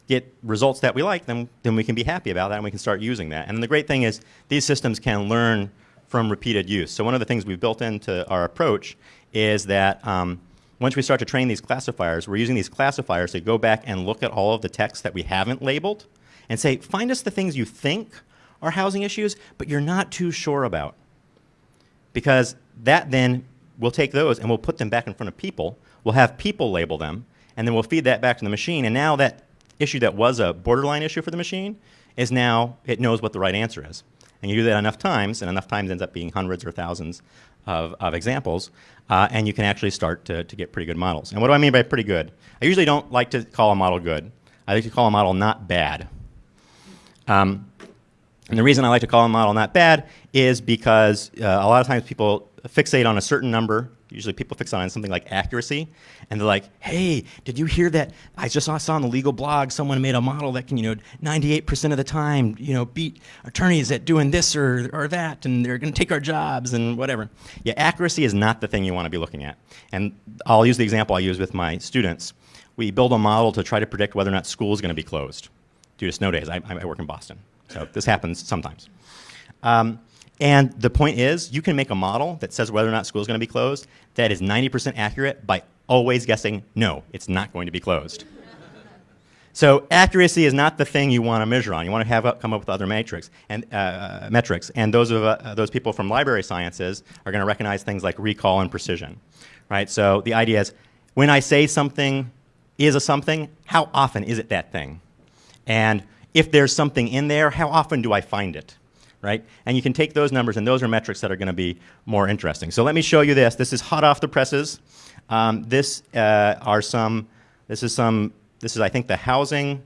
get results that we like, then, then we can be happy about that and we can start using that. And the great thing is these systems can learn from repeated use. So one of the things we've built into our approach is that um, once we start to train these classifiers, we're using these classifiers to go back and look at all of the text that we haven't labeled and say, find us the things you think are housing issues, but you're not too sure about. Because that then, we'll take those and we'll put them back in front of people. We'll have people label them, and then we'll feed that back to the machine. And now that issue that was a borderline issue for the machine is now, it knows what the right answer is. And you do that enough times, and enough times ends up being hundreds or thousands of, of examples, uh, and you can actually start to, to get pretty good models. And what do I mean by pretty good? I usually don't like to call a model good. I like to call a model not bad. Um, and the reason I like to call a model not bad is because uh, a lot of times people fixate on a certain number. Usually people fixate on something like accuracy, and they're like, "Hey, did you hear that? I just saw, saw on the legal blog someone made a model that can, you know, 98% of the time, you know, beat attorneys at doing this or, or that, and they're going to take our jobs and whatever." Yeah, accuracy is not the thing you want to be looking at. And I'll use the example I use with my students. We build a model to try to predict whether or not school is going to be closed due to snow days. I, I work in Boston, so this happens sometimes. Um, and the point is, you can make a model that says whether or not school is going to be closed that is 90% accurate by always guessing, no, it's not going to be closed. so accuracy is not the thing you want to measure on. You want to have come up with other metrics and uh, metrics. And those of uh, those people from library sciences are going to recognize things like recall and precision, right? So the idea is, when I say something is a something, how often is it that thing? And if there's something in there, how often do I find it? Right? And you can take those numbers, and those are metrics that are going to be more interesting. So let me show you this. This is hot off the presses. Um, this uh, are some. This is some. This is, I think, the housing.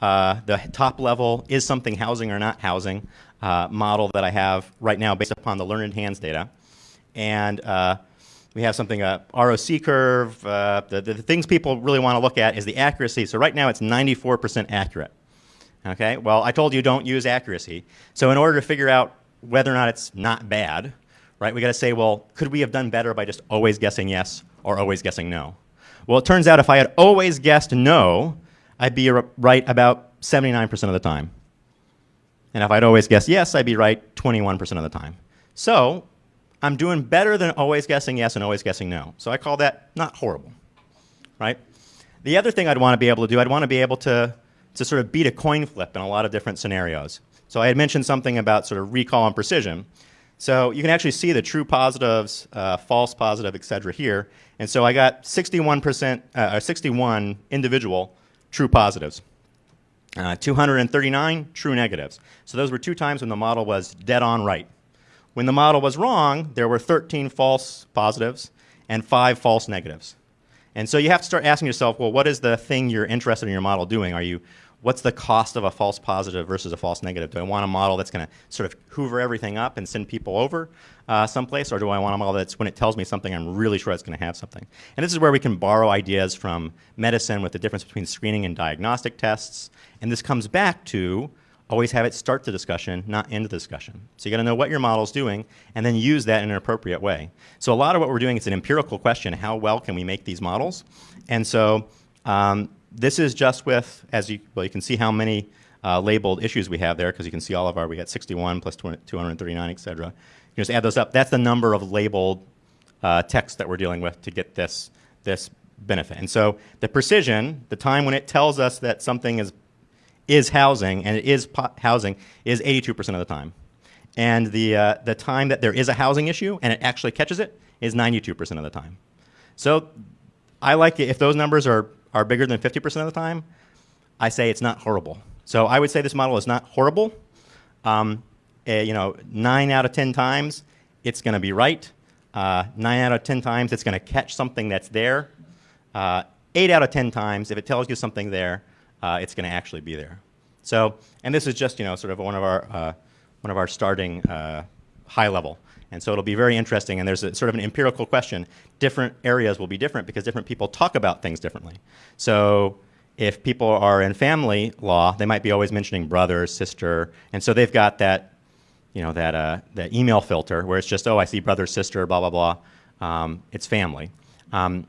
Uh, the top level is something housing or not housing uh, model that I have right now based upon the Learned Hands data, and uh, we have something a ROC curve. Uh, the, the, the things people really want to look at is the accuracy. So right now it's 94% accurate. Okay, well, I told you don't use accuracy. So in order to figure out whether or not it's not bad, right, we got to say, well, could we have done better by just always guessing yes or always guessing no? Well, it turns out if I had always guessed no, I'd be right about 79% of the time. And if I'd always guessed yes, I'd be right 21% of the time. So I'm doing better than always guessing yes and always guessing no. So I call that not horrible, right? The other thing I'd want to be able to do, I'd want to be able to to sort of beat a coin flip in a lot of different scenarios. So I had mentioned something about sort of recall and precision. So you can actually see the true positives, uh, false positive, et cetera here. And so I got 61%, uh, 61 individual true positives. Uh, 239 true negatives. So those were two times when the model was dead on right. When the model was wrong, there were 13 false positives and five false negatives. And so you have to start asking yourself, well, what is the thing you're interested in your model doing? Are you what's the cost of a false positive versus a false negative? Do I want a model that's going to sort of hoover everything up and send people over uh, someplace, or do I want a model that's when it tells me something, I'm really sure it's going to have something? And this is where we can borrow ideas from medicine with the difference between screening and diagnostic tests. And this comes back to always have it start the discussion, not end the discussion. So you got to know what your model's doing and then use that in an appropriate way. So a lot of what we're doing is an empirical question, how well can we make these models? And so um, this is just with, as you, well, you can see how many uh, labeled issues we have there because you can see all of our, we got 61 plus 20, 239, et cetera. You just add those up. That's the number of labeled uh, text that we're dealing with to get this, this benefit. And so the precision, the time when it tells us that something is is housing, and it is housing, is 82% of the time. And the, uh, the time that there is a housing issue and it actually catches it is 92% of the time. So I like it. If those numbers are, are bigger than 50% of the time, I say it's not horrible. So I would say this model is not horrible. Um, uh, you know, 9 out of 10 times, it's going to be right. Uh, 9 out of 10 times, it's going to catch something that's there. Uh, 8 out of 10 times, if it tells you something there, uh, it's going to actually be there. So, and this is just you know sort of one of our uh, one of our starting uh, high level. And so it'll be very interesting. And there's a, sort of an empirical question. Different areas will be different because different people talk about things differently. So if people are in family law, they might be always mentioning brother, sister, and so they've got that, you know, that uh, that email filter where it's just oh I see brother, sister, blah blah blah. Um, it's family. Um,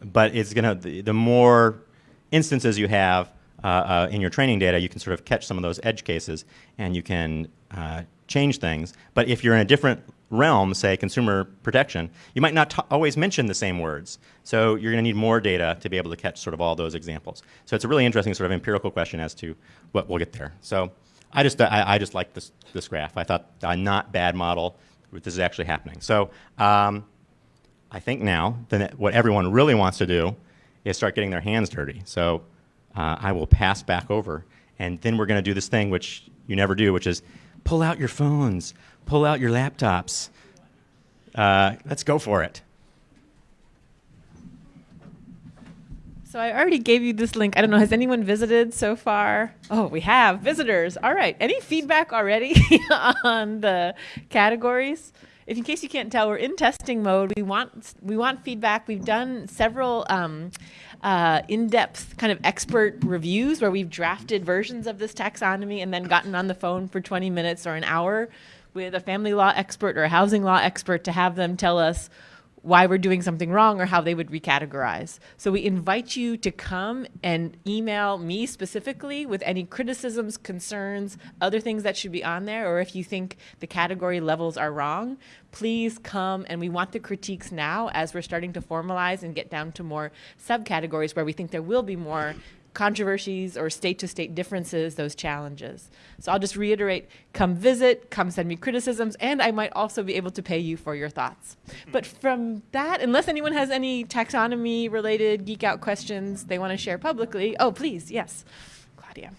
but it's gonna the, the more instances you have, uh, uh, in your training data, you can sort of catch some of those edge cases and you can uh, change things. But if you're in a different realm, say consumer protection, you might not always mention the same words. So you're going to need more data to be able to catch sort of all those examples. So it's a really interesting sort of empirical question as to what we'll get there. So I just, I, I just like this, this graph. I thought a not bad model, this is actually happening. So um, I think now that what everyone really wants to do is start getting their hands dirty. So uh, I will pass back over. And then we're going to do this thing which you never do, which is pull out your phones, pull out your laptops. Uh, let's go for it. So I already gave you this link. I don't know, has anyone visited so far? Oh, we have visitors. All right. Any feedback already on the categories? If in case you can't tell, we're in testing mode. We want we want feedback. We've done several um, uh, in-depth kind of expert reviews where we've drafted versions of this taxonomy and then gotten on the phone for 20 minutes or an hour with a family law expert or a housing law expert to have them tell us why we're doing something wrong or how they would recategorize. So we invite you to come and email me specifically with any criticisms, concerns, other things that should be on there, or if you think the category levels are wrong, please come and we want the critiques now as we're starting to formalize and get down to more subcategories where we think there will be more controversies or state to state differences, those challenges. So I'll just reiterate come visit, come send me criticisms, and I might also be able to pay you for your thoughts. But from that, unless anyone has any taxonomy related geek out questions they want to share publicly, oh, please, yes, Claudia.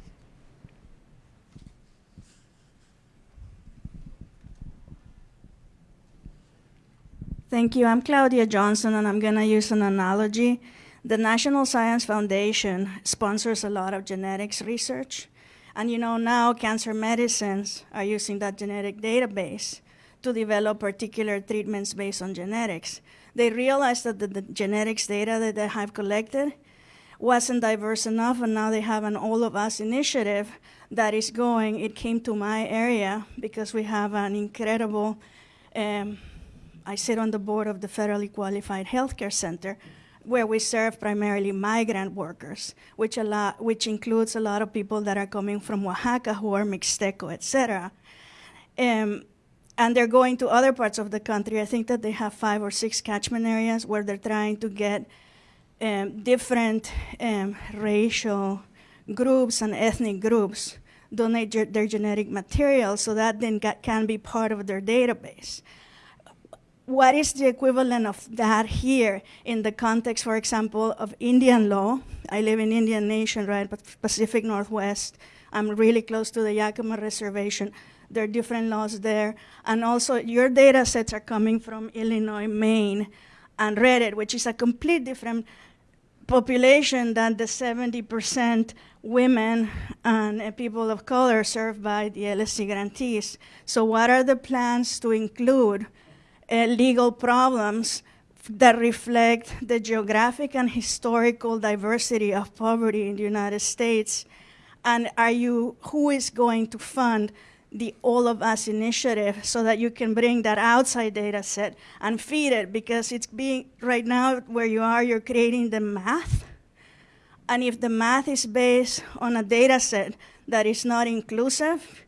Thank you. I'm Claudia Johnson, and I'm going to use an analogy. The National Science Foundation sponsors a lot of genetics research. And you know, now cancer medicines are using that genetic database to develop particular treatments based on genetics. They realized that the, the genetics data that they have collected wasn't diverse enough, and now they have an All of Us initiative that is going. It came to my area because we have an incredible um, I sit on the board of the Federally Qualified Healthcare Center, where we serve primarily migrant workers, which, a lot, which includes a lot of people that are coming from Oaxaca who are Mixteco, et cetera. Um, and they're going to other parts of the country. I think that they have five or six catchment areas where they're trying to get um, different um, racial groups and ethnic groups donate their genetic material so that then can be part of their database what is the equivalent of that here in the context, for example, of Indian law? I live in Indian Nation, right, but Pacific Northwest. I'm really close to the Yakima Reservation. There are different laws there. And also, your data sets are coming from Illinois, Maine, and Reddit, which is a complete different population than the 70% women and uh, people of color served by the LSC grantees. So what are the plans to include uh, legal problems that reflect the geographic and historical diversity of poverty in the United States? And are you, who is going to fund the All of Us initiative so that you can bring that outside data set and feed it because it's being, right now where you are, you're creating the math. And if the math is based on a data set that is not inclusive,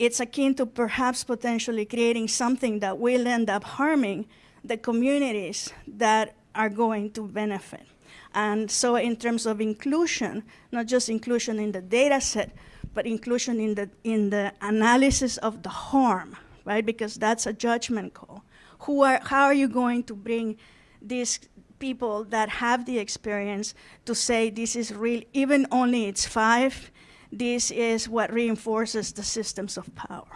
it's akin to perhaps potentially creating something that will end up harming the communities that are going to benefit. And so in terms of inclusion, not just inclusion in the data set, but inclusion in the, in the analysis of the harm, right? Because that's a judgment call. Who are, how are you going to bring these people that have the experience to say this is real, even only it's five, this is what reinforces the systems of power.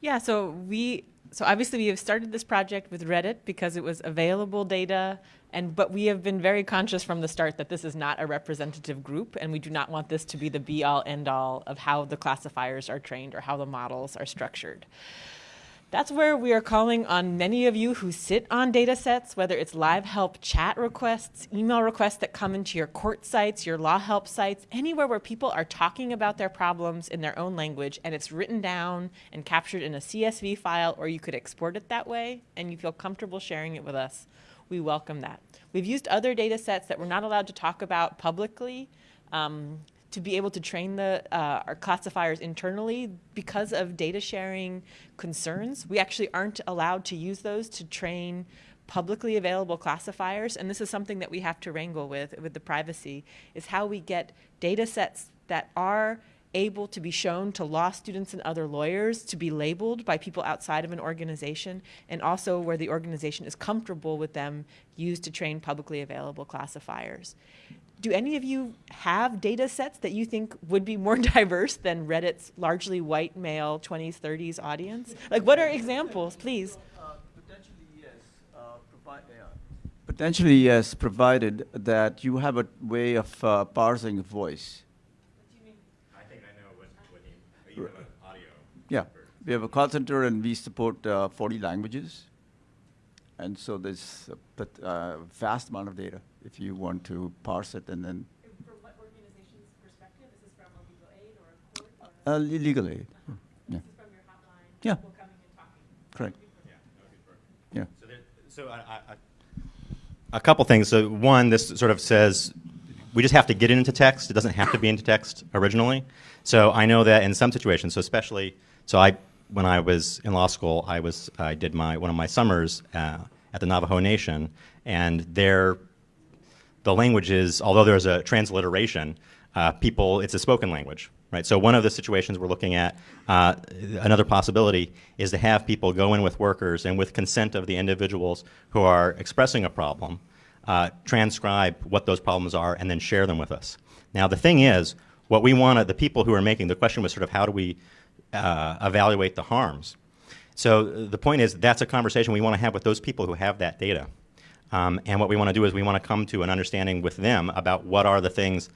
Yeah, so we so obviously we have started this project with Reddit because it was available data and but we have been very conscious from the start that this is not a representative group and we do not want this to be the be all end all of how the classifiers are trained or how the models are structured. That's where we are calling on many of you who sit on data sets, whether it's live help chat requests, email requests that come into your court sites, your law help sites, anywhere where people are talking about their problems in their own language and it's written down and captured in a CSV file, or you could export it that way and you feel comfortable sharing it with us. We welcome that. We've used other data sets that we're not allowed to talk about publicly. Um, to be able to train the, uh, our classifiers internally because of data sharing concerns. We actually aren't allowed to use those to train publicly available classifiers, and this is something that we have to wrangle with, with the privacy, is how we get data sets that are able to be shown to law students and other lawyers to be labeled by people outside of an organization and also where the organization is comfortable with them used to train publicly available classifiers do any of you have data sets that you think would be more diverse than Reddit's largely white male 20s, 30s audience? Like, what are examples, please? Uh, potentially, yes. Uh, provi- yeah. Potentially, yes, provided that you have a way of uh, parsing voice. What do you mean? I think I know what, what you, you have an audio. Yeah, we have a call center and we support uh, 40 languages. And so there's a uh, vast amount of data if you want to parse it and then. From what organization's perspective? Is this from a legal aid or a court? Or uh, legal aid. Uh-huh. Yeah. This is from your hotline? Yeah. People coming and talking? Correct. Yeah. Yeah. So, there, so I, I, I, a couple things. So one, this sort of says we just have to get it into text. It doesn't have to be into text originally. So I know that in some situations, so especially, so I when I was in law school, I was I did my one of my summers uh, at the Navajo Nation, and there the language is, although there's a transliteration, uh, people, it's a spoken language, right? So one of the situations we're looking at, uh, another possibility is to have people go in with workers and with consent of the individuals who are expressing a problem, uh, transcribe what those problems are and then share them with us. Now the thing is, what we want, the people who are making, the question was sort of how do we uh, evaluate the harms? So the point is that's a conversation we want to have with those people who have that data. Um, and what we want to do is we want to come to an understanding with them about what are the things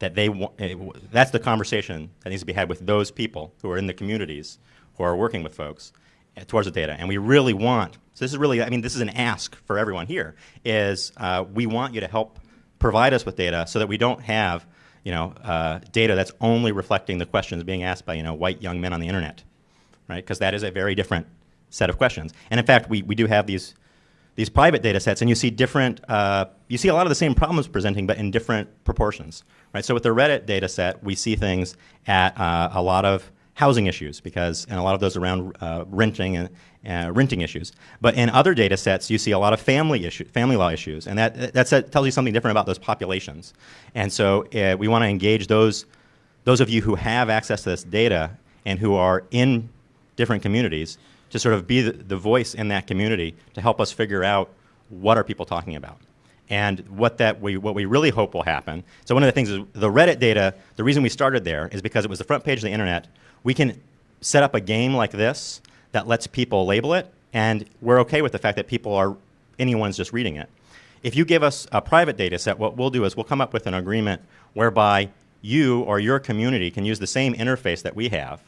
that they want. Eh, that's the conversation that needs to be had with those people who are in the communities who are working with folks uh, towards the data. And we really want, so this is really, I mean, this is an ask for everyone here, is uh, we want you to help provide us with data so that we don't have, you know, uh, data that's only reflecting the questions being asked by, you know, white young men on the internet, right? Because that is a very different set of questions. And in fact, we, we do have these these private data sets and you see different, uh, you see a lot of the same problems presenting but in different proportions, right? So with the Reddit data set, we see things at uh, a lot of housing issues because, and a lot of those around uh, renting and uh, renting issues. But in other data sets, you see a lot of family issue, family law issues, and that, that tells you something different about those populations. And so uh, we want to engage those, those of you who have access to this data and who are in different communities to sort of be the, the voice in that community to help us figure out what are people talking about and what that we what we really hope will happen. So one of the things is the Reddit data. The reason we started there is because it was the front page of the internet. We can set up a game like this that lets people label it, and we're okay with the fact that people are anyone's just reading it. If you give us a private data set, what we'll do is we'll come up with an agreement whereby you or your community can use the same interface that we have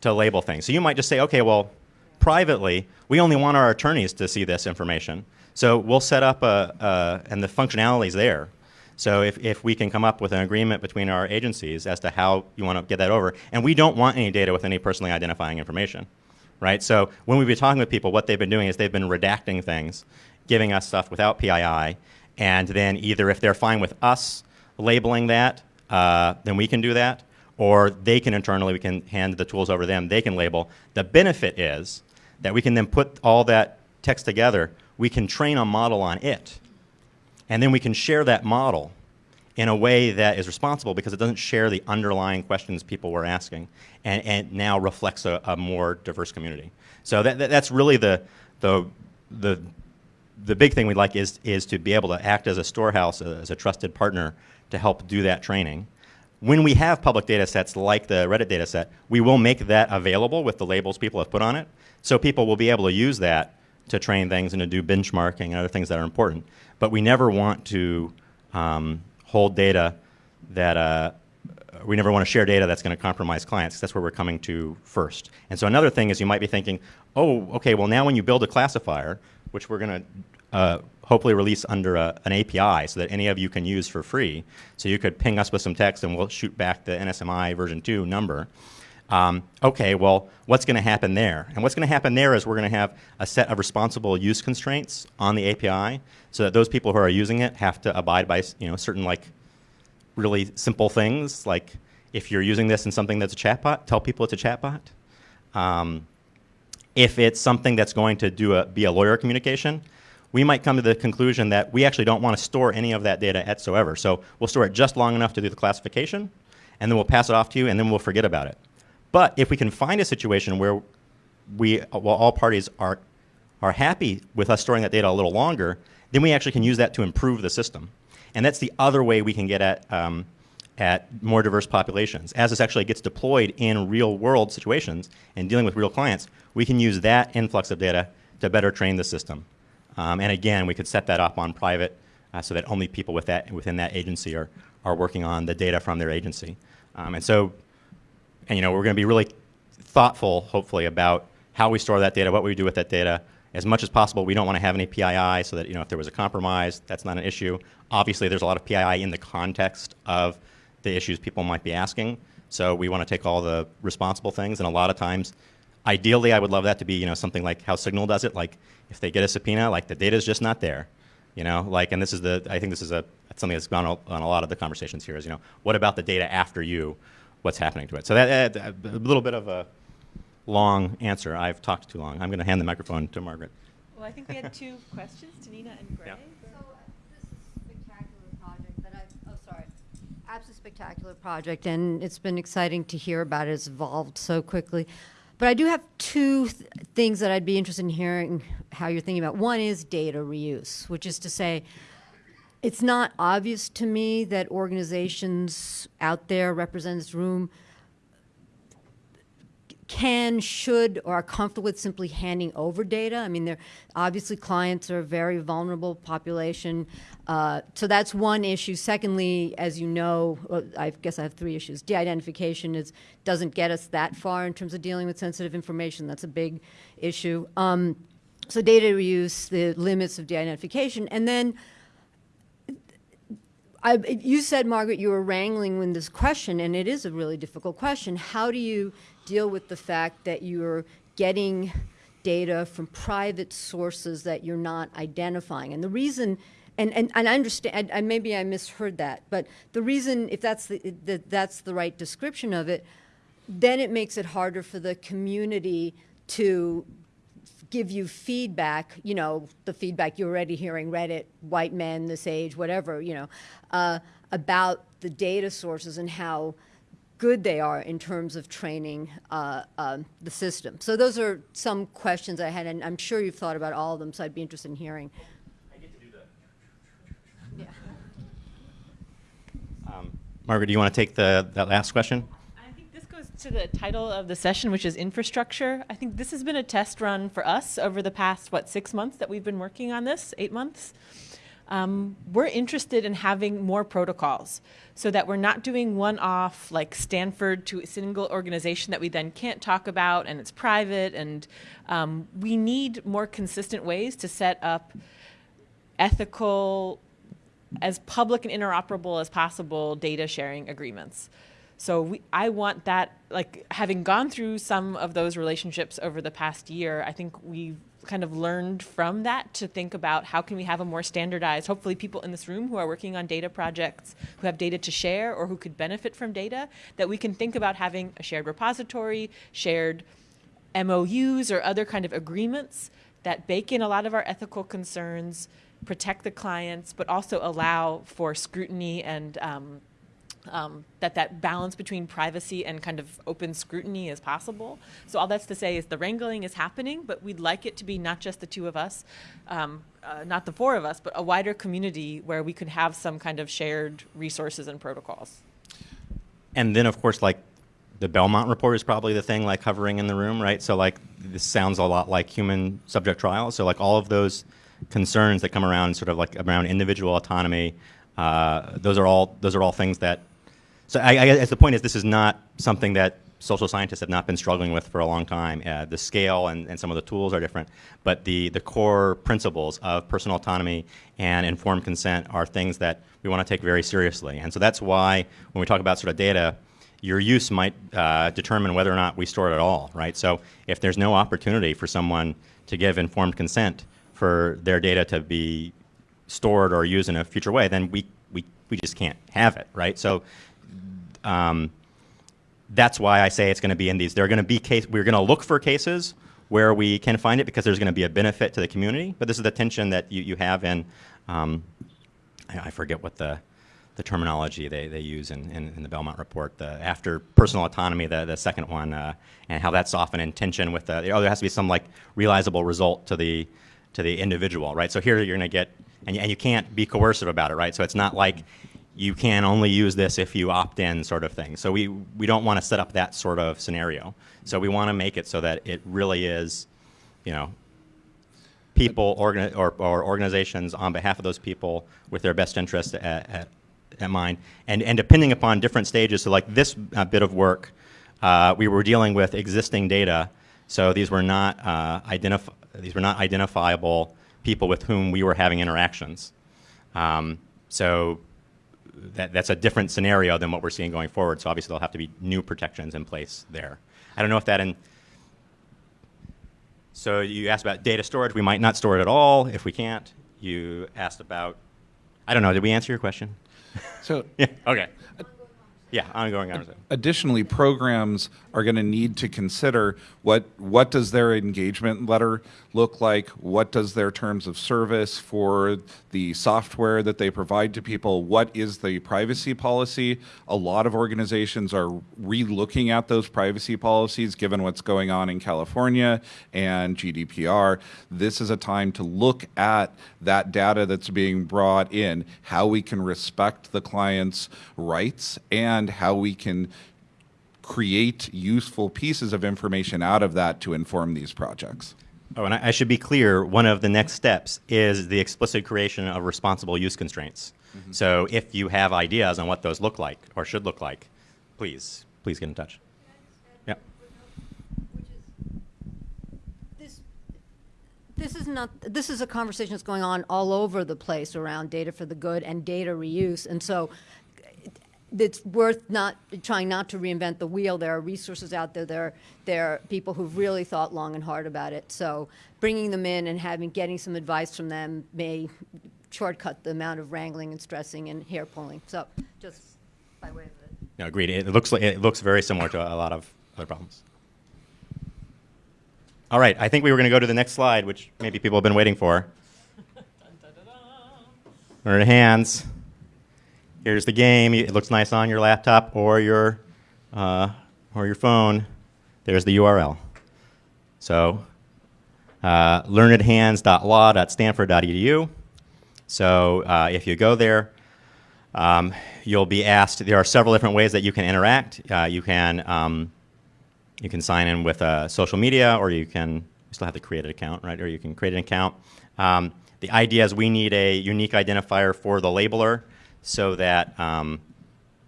to label things. So you might just say, okay, well, privately, we only want our attorneys to see this information. So we'll set up a, a and the functionality is there. So if, if we can come up with an agreement between our agencies as to how you want to get that over, and we don't want any data with any personally identifying information, right? So when we've been talking with people, what they've been doing is they've been redacting things, giving us stuff without PII, and then either if they're fine with us labeling that, uh, then we can do that, or they can internally, we can hand the tools over to them, they can label. The benefit is that we can then put all that text together, we can train a model on it, and then we can share that model in a way that is responsible because it doesn't share the underlying questions people were asking and, and now reflects a, a more diverse community. So that, that, that's really the, the, the, the big thing we'd like is, is to be able to act as a storehouse, uh, as a trusted partner to help do that training. When we have public data sets like the Reddit data set, we will make that available with the labels people have put on it. So people will be able to use that to train things and to do benchmarking and other things that are important. But we never want to um, hold data that uh, we never want to share data that's going to compromise clients. That's where we're coming to first. And so another thing is you might be thinking, oh, okay, well now when you build a classifier, which we're going to uh, hopefully release under a, an API so that any of you can use for free. So you could ping us with some text and we'll shoot back the NSMI version 2 number. Um, okay, well, what's going to happen there? And what's going to happen there is we're going to have a set of responsible use constraints on the API so that those people who are using it have to abide by you know, certain like really simple things like if you're using this in something that's a chatbot, tell people it's a chatbot. Um, if it's something that's going to do a, be a lawyer communication, we might come to the conclusion that we actually don't want to store any of that data whatsoever. So we'll store it just long enough to do the classification, and then we'll pass it off to you, and then we'll forget about it. But if we can find a situation where we, well, all parties are, are happy with us storing that data a little longer, then we actually can use that to improve the system. And that's the other way we can get at, um, at more diverse populations. As this actually gets deployed in real world situations and dealing with real clients, we can use that influx of data to better train the system. Um, and again, we could set that up on private uh, so that only people with that, within that agency are, are working on the data from their agency. Um, and so, and you know, we're going to be really thoughtful, hopefully, about how we store that data, what we do with that data. As much as possible, we don't want to have any PII so that, you know, if there was a compromise, that's not an issue. Obviously, there's a lot of PII in the context of the issues people might be asking. So we want to take all the responsible things, and a lot of times, ideally, I would love that to be, you know, something like how Signal does it. Like, if they get a subpoena, like the data is just not there, you know. Like, and this is the, I think this is a something that's gone on, a lot of the conversations here. Is you know, what about the data after you? What's happening to it? So that, that a little bit of a long answer. I've talked too long. I'm going to hand the microphone to Margaret. Well, I think we had two questions, Tanina and Gray. Yeah. So uh, this is a spectacular project that I, oh, sorry. Apps a spectacular project, and it's been exciting to hear about it. It's evolved so quickly. But I do have two th- things that I'd be interested in hearing how you're thinking about. One is data reuse, which is to say, it's not obvious to me that organizations out there representing this room can, should, or are comfortable with simply handing over data. I mean, they're obviously clients are a very vulnerable population, uh, so that's one issue. Secondly, as you know, well, I guess I have three issues. De-identification is doesn't get us that far in terms of dealing with sensitive information. That's a big issue. Um, so data reuse, the limits of de-identification, and then. I, you said, Margaret, you were wrangling with this question, and it is a really difficult question. How do you deal with the fact that you're getting data from private sources that you're not identifying? And the reason, and, and, and I understand, I, maybe I misheard that, but the reason, if that's the, the, that's the right description of it, then it makes it harder for the community to give you feedback, you know, the feedback you're already hearing, Reddit, white men, this age, whatever, you know, uh, about the data sources and how good they are in terms of training uh, uh, the system. So those are some questions I had, and I'm sure you've thought about all of them, so I'd be interested in hearing. I get to do that. Yeah. Um, Margaret, do you want to take the that last question? I think this goes to the title of the session, which is infrastructure. I think this has been a test run for us over the past, what, six months that we've been working on this, eight months. Um, we're interested in having more protocols so that we're not doing one off like Stanford to a single organization that we then can't talk about and it's private. And um, we need more consistent ways to set up ethical, as public and interoperable as possible data sharing agreements. So we, I want that, like having gone through some of those relationships over the past year, I think we've kind of learned from that to think about how can we have a more standardized, hopefully people in this room who are working on data projects, who have data to share or who could benefit from data, that we can think about having a shared repository, shared MOUs or other kind of agreements that bake in a lot of our ethical concerns, protect the clients, but also allow for scrutiny and um, um, that that balance between privacy and kind of open scrutiny is possible. So all that's to say is the wrangling is happening, but we'd like it to be not just the two of us, um, uh, not the four of us, but a wider community where we could have some kind of shared resources and protocols. And then, of course, like the Belmont report is probably the thing like hovering in the room, right? So like this sounds a lot like human subject trials. So like all of those concerns that come around, sort of like around individual autonomy, uh, those are all those are all things that so I, I guess the point is this is not something that social scientists have not been struggling with for a long time. Uh, the scale and, and some of the tools are different, but the, the core principles of personal autonomy and informed consent are things that we want to take very seriously. And so that's why when we talk about sort of data, your use might uh, determine whether or not we store it at all, right? So if there's no opportunity for someone to give informed consent for their data to be stored or used in a future way, then we, we, we just can't have it, right? So um, that's why I say it's going to be in these. There are going to be case. We're going to look for cases where we can find it because there's going to be a benefit to the community. But this is the tension that you, you have in. Um, I, I, forget what the the terminology they, they use in, in, in, the Belmont report. The after personal autonomy, the the second one, uh, and how that's often in tension with the. Oh, there has to be some like realizable result to the to the individual, right? So here you're going to get, and, and you can't be coercive about it, right? So it's not like you can only use this if you opt in sort of thing. So we, we don't want to set up that sort of scenario. So we want to make it so that it really is, you know, people or, or organizations on behalf of those people with their best interest at, at, at mind. And, and depending upon different stages, so like this uh, bit of work, uh, we were dealing with existing data. So these were not uh, these were not identifiable people with whom we were having interactions. Um, so that, that's a different scenario than what we're seeing going forward. So obviously there'll have to be new protections in place there. I don't know if that in, so you asked about data storage. We might not store it at all if we can't. You asked about, I don't know, did we answer your question? So, yeah, okay. Yeah, ongoing conversation. Additionally, programs are going to need to consider what what does their engagement letter look like? What does their terms of service for the software that they provide to people? What is the privacy policy? A lot of organizations are re-looking at those privacy policies given what's going on in California and GDPR. This is a time to look at that data that's being brought in, how we can respect the client's rights and how we can create useful pieces of information out of that to inform these projects. Oh, and I, I, should be clear, one of the next steps is the explicit creation of responsible use constraints. Mm -hmm. So if you have ideas on what those look like or should look like, please, please get in touch. Yeah. This is not, this is a conversation that's going on all over the place around data for the good and data reuse. And so it's worth not trying not to reinvent the wheel. There are resources out there. There, there are people who've really thought long and hard about it. So bringing them in and having getting some advice from them may shortcut the amount of wrangling and stressing and hair pulling. So just by way of it. No, agreed. It looks like it looks very similar to a lot of other problems. All right, I think we were going to go to the next slide, which maybe people have been waiting for. Or hands here's the game. It looks nice on your laptop or your, uh, or your phone. There's the URL. So uh, learnedhands.law.stanford.edu. So uh, if you go there, um, you'll be asked, there are several different ways that you can interact. Uh, you can um, you can sign in with uh, social media, or you can you still have to create an account, right? Or you can create an account. Um, the idea is we need a unique identifier for the labeler so that um,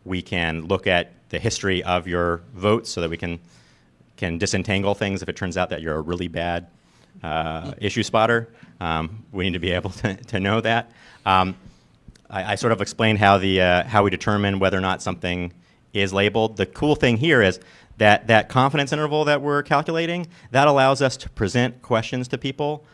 we can look at the history of your votes so that we can can disentangle things if it turns out that you're a really bad uh, issue spotter. Um, we need to be able to, to know that. Um, I, I sort of explained how the uh, how we determine whether or not something is labeled. The cool thing here is that that confidence interval that we're calculating that allows us to present questions to people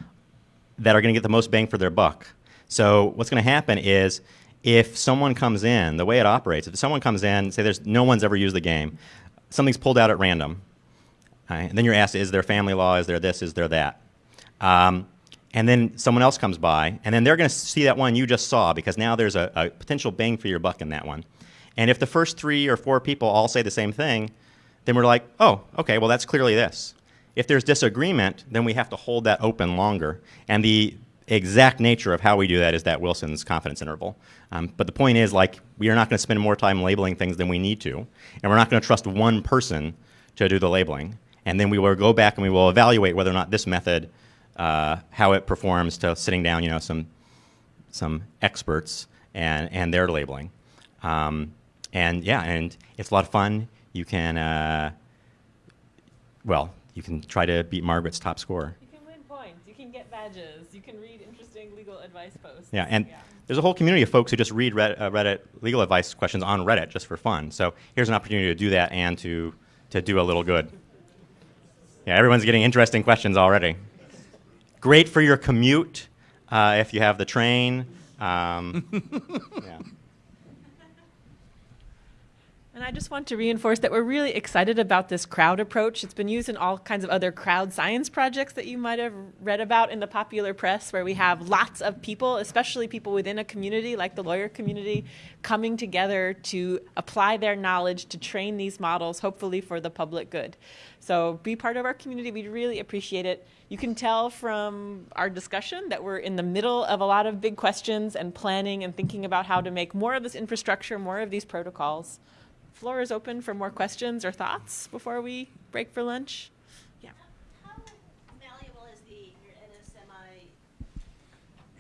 that are going to get the most bang for their buck. So what's going to happen is if someone comes in, the way it operates, if someone comes in, say there's no one's ever used the game, something's pulled out at random, right? and then you're asked, is there family law, is there this, is there that? Um, and then someone else comes by, and then they're going to see that one you just saw because now there's a, a potential bang for your buck in that one. And if the first three or four people all say the same thing, then we're like, oh, okay, well, that's clearly this. If there's disagreement, then we have to hold that open longer. And the exact nature of how we do that is that Wilson's confidence interval. Um, but the point is, like, we are not going to spend more time labeling things than we need to, and we're not going to trust one person to do the labeling. And then we will go back and we will evaluate whether or not this method, uh, how it performs to sitting down, you know, some some experts and and their labeling. Um, and yeah, and it's a lot of fun. You can, uh, well, you can try to beat Margaret's top score. You can win points. You can. You can read interesting legal advice posts. Yeah, and there's a whole community of folks who just read Reddit, uh, Reddit legal advice questions on Reddit just for fun. So here's an opportunity to do that and to to do a little good. Yeah, everyone's getting interesting questions already. Great for your commute uh, if you have the train. Um, yeah. And I just want to reinforce that we're really excited about this crowd approach. It's been used in all kinds of other crowd science projects that you might have read about in the popular press, where we have lots of people, especially people within a community like the lawyer community, coming together to apply their knowledge to train these models, hopefully for the public good. So be part of our community. We'd really appreciate it. You can tell from our discussion that we're in the middle of a lot of big questions and planning and thinking about how to make more of this infrastructure, more of these protocols floor is open for more questions or thoughts before we break for lunch. Yeah. How malleable is the NSMI?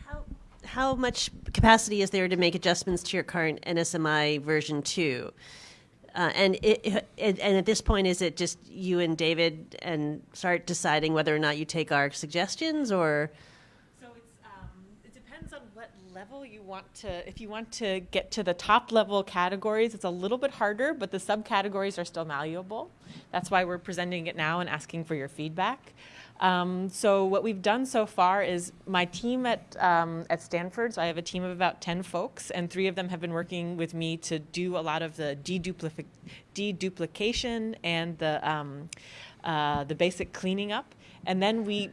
How how much capacity is there to make adjustments to your current NSMI version two? Uh, and it, and at this point, is it just you and David and start deciding whether or not you take our suggestions, or So it's, um, it depends on what level you want to, if you want to get to the top level categories, it's a little bit harder, but the subcategories are still malleable. That's why we're presenting it now and asking for your feedback. Um, so what we've done so far is my team at, um, at Stanford, so I have a team of about 10 folks, and three of them have been working with me to do a lot of the deduplic- deduplication and the, um, uh, the basic cleaning up. And then we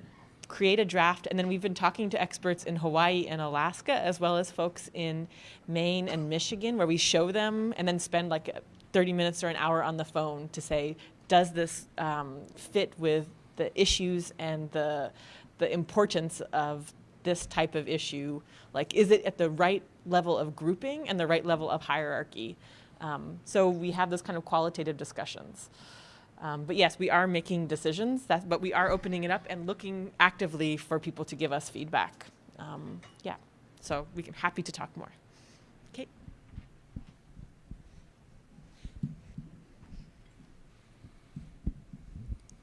create a draft, and then we've been talking to experts in Hawaii and Alaska, as well as folks in Maine and Michigan, where we show them and then spend like 30 minutes or an hour on the phone to say, does this um, fit with the issues and the the importance of this type of issue? Like, is it at the right level of grouping and the right level of hierarchy? Um, so we have those kind of qualitative discussions. Um, but yes, we are making decisions, that's, but we are opening it up and looking actively for people to give us feedback. Um, yeah, so we're happy to talk more. Okay.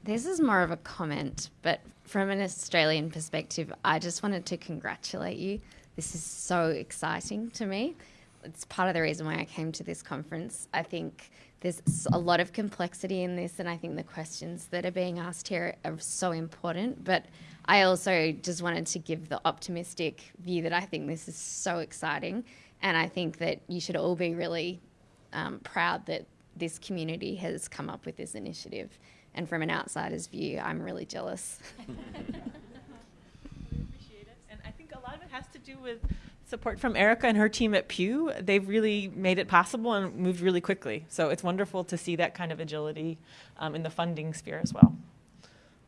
This is more of a comment, but from an Australian perspective, I just wanted to congratulate you. This is so exciting to me. It's part of the reason why I came to this conference. I think there's a lot of complexity in this, and I think the questions that are being asked here are so important. But I also just wanted to give the optimistic view that I think this is so exciting, and I think that you should all be really um, proud that this community has come up with this initiative. And from an outsider's view, I'm really jealous. appreciate it. And I think a lot of it has to do with support from Erica and her team at Pew. They've really made it possible and moved really quickly. So it's wonderful to see that kind of agility um, in the funding sphere as well.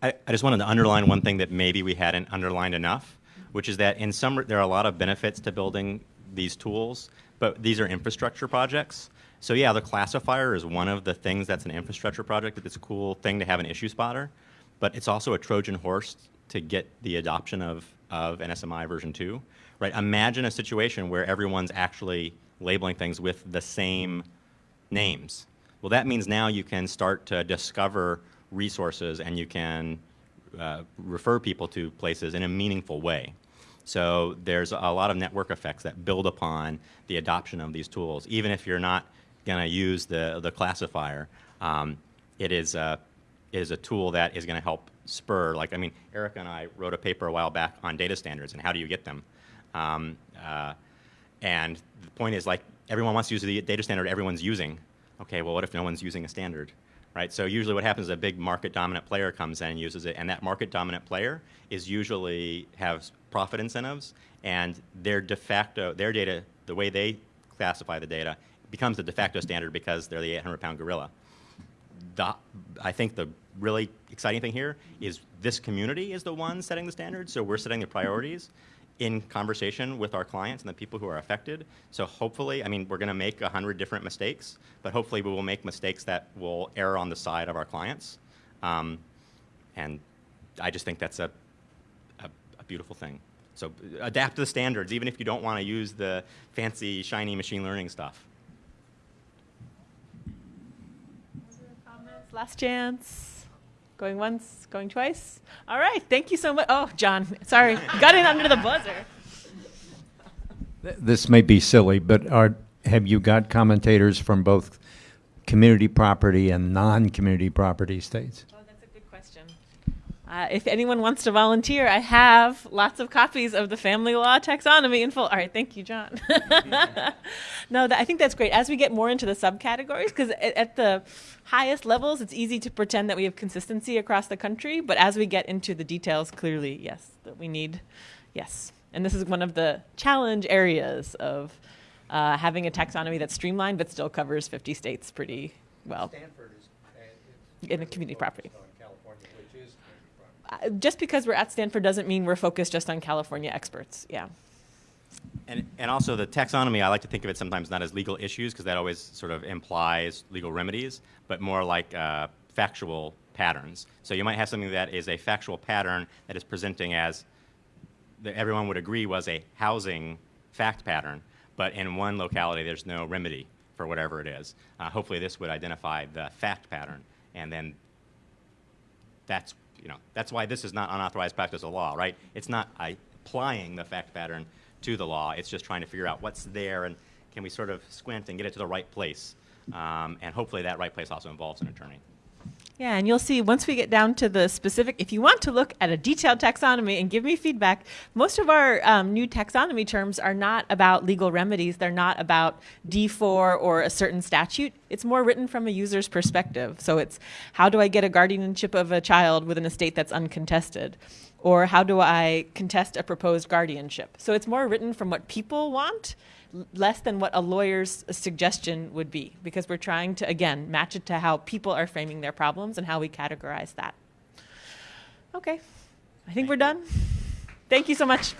I, I just wanted to underline one thing that maybe we hadn't underlined enough, which is that in some there are a lot of benefits to building these tools, but these are infrastructure projects. So yeah, the classifier is one of the things that's an infrastructure project. It's a cool thing to have an issue spotter, but it's also a Trojan horse to get the adoption of, of NSMI version 2. Right? Imagine a situation where everyone's actually labeling things with the same names. Well, that means now you can start to discover resources and you can uh, refer people to places in a meaningful way. So there's a lot of network effects that build upon the adoption of these tools. Even if you're not going to use the, the classifier, um, it, is a, it is a tool that is going to help spur, like, I mean, Erica and I wrote a paper a while back on data standards and how do you get them. Um, uh, and the point is, like, everyone wants to use the data standard everyone's using. Okay, well, what if no one's using a standard? Right? So usually what happens is a big market dominant player comes in and uses it, and that market dominant player is usually has profit incentives, and their de facto, their data, the way they classify the data, becomes the de facto standard because they're the 800 pound gorilla. The, I think the really exciting thing here is this community is the one setting the standards, so we're setting the priorities in conversation with our clients and the people who are affected. So hopefully, I mean, we're going to make a hundred different mistakes, but hopefully we will make mistakes that will err on the side of our clients. Um, and I just think that's a, a, a, beautiful thing. So adapt to the standards, even if you don't want to use the fancy, shiny machine learning stuff. Last chance. Going once, going twice. All right, thank you so much. Oh, John, sorry, got in under the buzzer. This may be silly, but are, have you got commentators from both community property and non-community property states? Oh, that's a good question. Uh, if anyone wants to volunteer, I have lots of copies of the family law taxonomy in full. All right, thank you, John. no, that, I think that's great. As we get more into the subcategories, because at, at the highest levels, it's easy to pretend that we have consistency across the country, but as we get into the details, clearly, yes, that we need, yes. And this is one of the challenge areas of uh, having a taxonomy that's streamlined but still covers 50 states pretty well. Stanford is uh, in a community property. Just because we're at Stanford doesn't mean we're focused just on California experts. Yeah. And, and also the taxonomy, I like to think of it sometimes not as legal issues because that always sort of implies legal remedies, but more like uh, factual patterns. So you might have something that is a factual pattern that is presenting as that everyone would agree was a housing fact pattern, but in one locality there's no remedy for whatever it is. Uh, hopefully this would identify the fact pattern, and then that's you know that's why this is not unauthorized practice of law, right? It's not applying the fact pattern to the law. It's just trying to figure out what's there and can we sort of squint and get it to the right place. Um, and hopefully that right place also involves an attorney. Yeah, and you'll see once we get down to the specific, if you want to look at a detailed taxonomy and give me feedback, most of our um, new taxonomy terms are not about legal remedies. They're not about D4 or a certain statute. It's more written from a user's perspective. So it's how do I get a guardianship of a child with an estate that's uncontested? Or how do I contest a proposed guardianship? So it's more written from what people want less than what a lawyer's suggestion would be because we're trying to, again, match it to how people are framing their problems and how we categorize that. Okay, I think Thank we're you. done. Thank you so much.